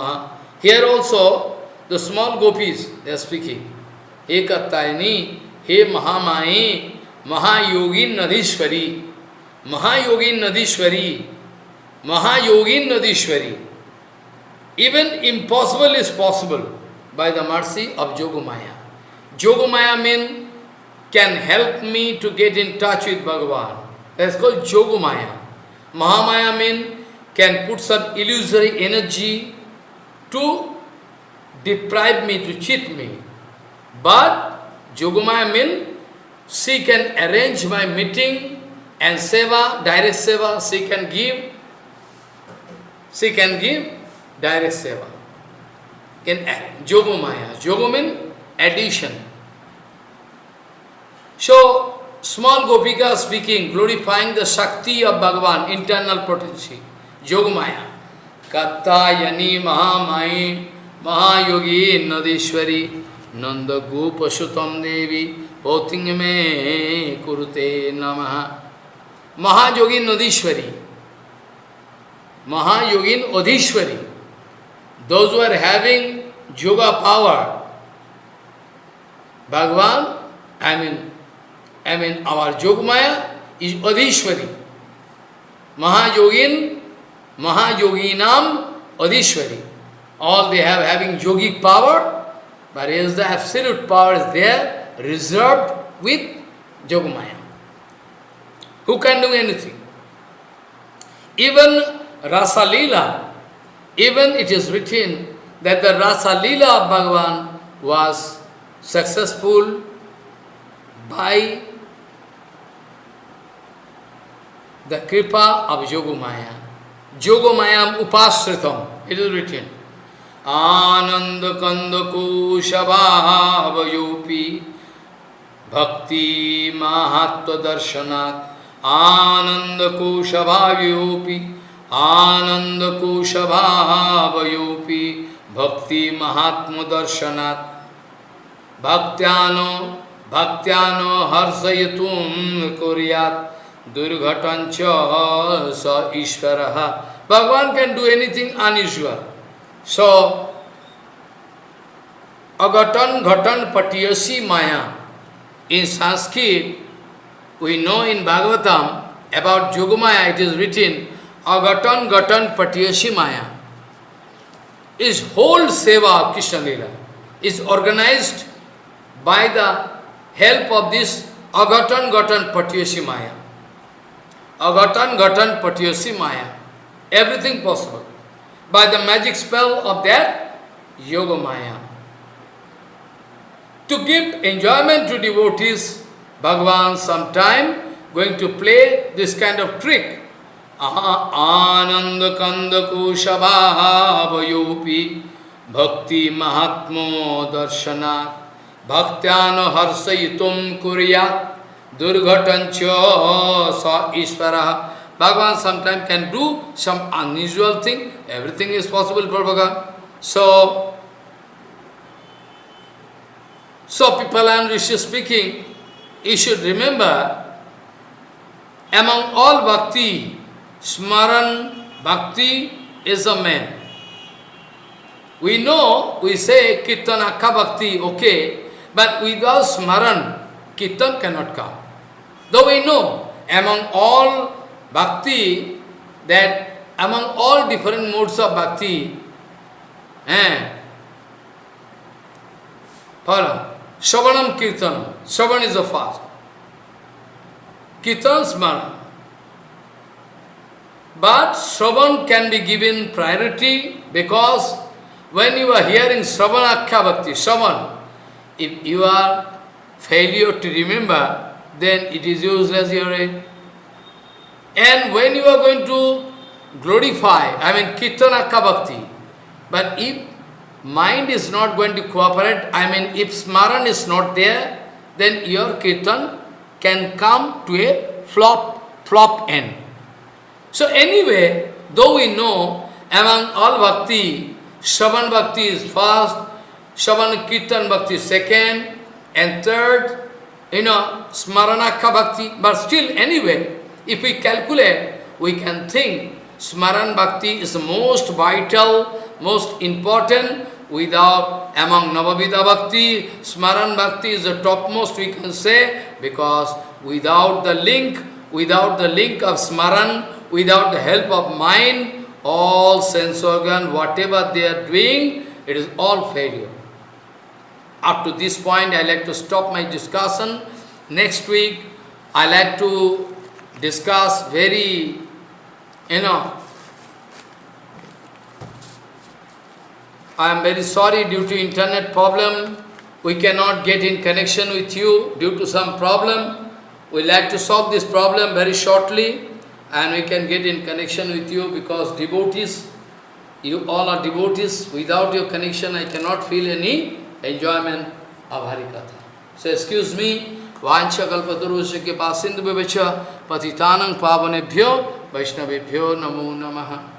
S1: Here also the small gopis they speaking हे कत्तायनी हे महामाई, महायोगी नदीश्वरी महायोगी नदीश्वरी महायोगी नदीश्वरी। Even impossible is possible by the mercy of Jogmaya Jogmaya mean can help me to get in touch with Bhagavan. That's called Jogumaya. Mahamaya means can put some illusory energy to deprive me, to cheat me. But Jogumaya means she can arrange my meeting and seva, direct seva, she can give, she can give direct seva. In Jogomaya, Jogo means addition. So, small Gopika speaking, glorifying the Shakti of Bhagavan, internal potency, Jogomaya. Kattayani Mahamai Mahayogi Nadishwari Nanda Gopashutam Devi Potingame Kurute Namaha Mahayogin Adishwari, Mahayogin Adishwari, those who are having yoga power, Bhagavan, I mean, I mean our Jogmaya is Adishwari. Mahayogin, Mahayoginam Adishwari. All they have having yogic power, but is the absolute power is there, reserved with Jogmaya. Who can do anything? Even Rasa Leela, even it is written that the Rasa Leela of Bhagavan was successful by the kripa of Yogamaya. Yogamayam upasritam, it is written. Ananda kanda kushabhavayopi bhakti mahatva darshanat Ananda kushabhavayopi Ananda kushabhavayopi bhakti mahatma darshanat Bhaktyano Bhaktyano harsayatum kuryat Durghatancha sa Ishvaraha. Bhagavan can do anything unusual. So, Agatan Ghatan Patiyasi Maya. In Sanskrit, we know in Bhagavatam about Yogamaya, it is written, Agatan Ghatan Patiyasi Maya. Is whole seva of Krishna Lila is organized by the help of this Agatan Gatan Patiyasi Maya. Agatan Gatan Patiyasi Maya. Everything possible. By the magic spell of that Yoga Maya. To give enjoyment to devotees, Bhagavan sometime going to play this kind of trick. Ananda Kanda Kushabhavayopi Bhakti Mahatmo Darshanat Bhaktyano Harsayitum Kuryat Durghatancha Sa Ishvara. Bhagavan sometimes can do some unusual thing. Everything is possible for Bhagavan. So, so people and Rishi speaking, you should remember, among all bhakti, Smaran bhakti is a man. We know, we say Kirtan Akka Bhakti, okay, but without Smaran, Kirtan cannot come. Though we know, among all bhakti, that among all different modes of bhakti, eh, follow, Shravanam Kirtan, Shravan is the first. Kirtan Smaran. But Shravan can be given priority because when you are hearing Shravanakya Bhakti, Shravan, if you are failure to remember, then it is useless hearing. Eh? And when you are going to glorify, I mean Kirtanakya Bhakti, but if mind is not going to cooperate, I mean if Smaran is not there, then your Kirtan can come to a flop, flop end. So anyway, though we know among all bhakti, Shravan bhakti is first, Shravan Kirtan bhakti second, and third, you know, Smaranakha bhakti. But still, anyway, if we calculate, we can think Smaran bhakti is the most vital, most important. Without, among Navavidha bhakti, Smaran bhakti is the topmost, we can say, because without the link, without the link of Smaran, without the help of mind, all sense organ, whatever they are doing, it is all failure. Up to this point, I like to stop my discussion. Next week, I like to discuss very, you know, I am very sorry due to internet problem, we cannot get in connection with you due to some problem. We like to solve this problem very shortly and we can get in connection with you because devotees, you all are devotees. Without your connection, I cannot feel any enjoyment of Harikatha. So excuse me, Vancha Kalpatarusha Kipa Sindhu Bevacha Patitanang Pavanebhyo Vaishnavibhyo Namo Namaha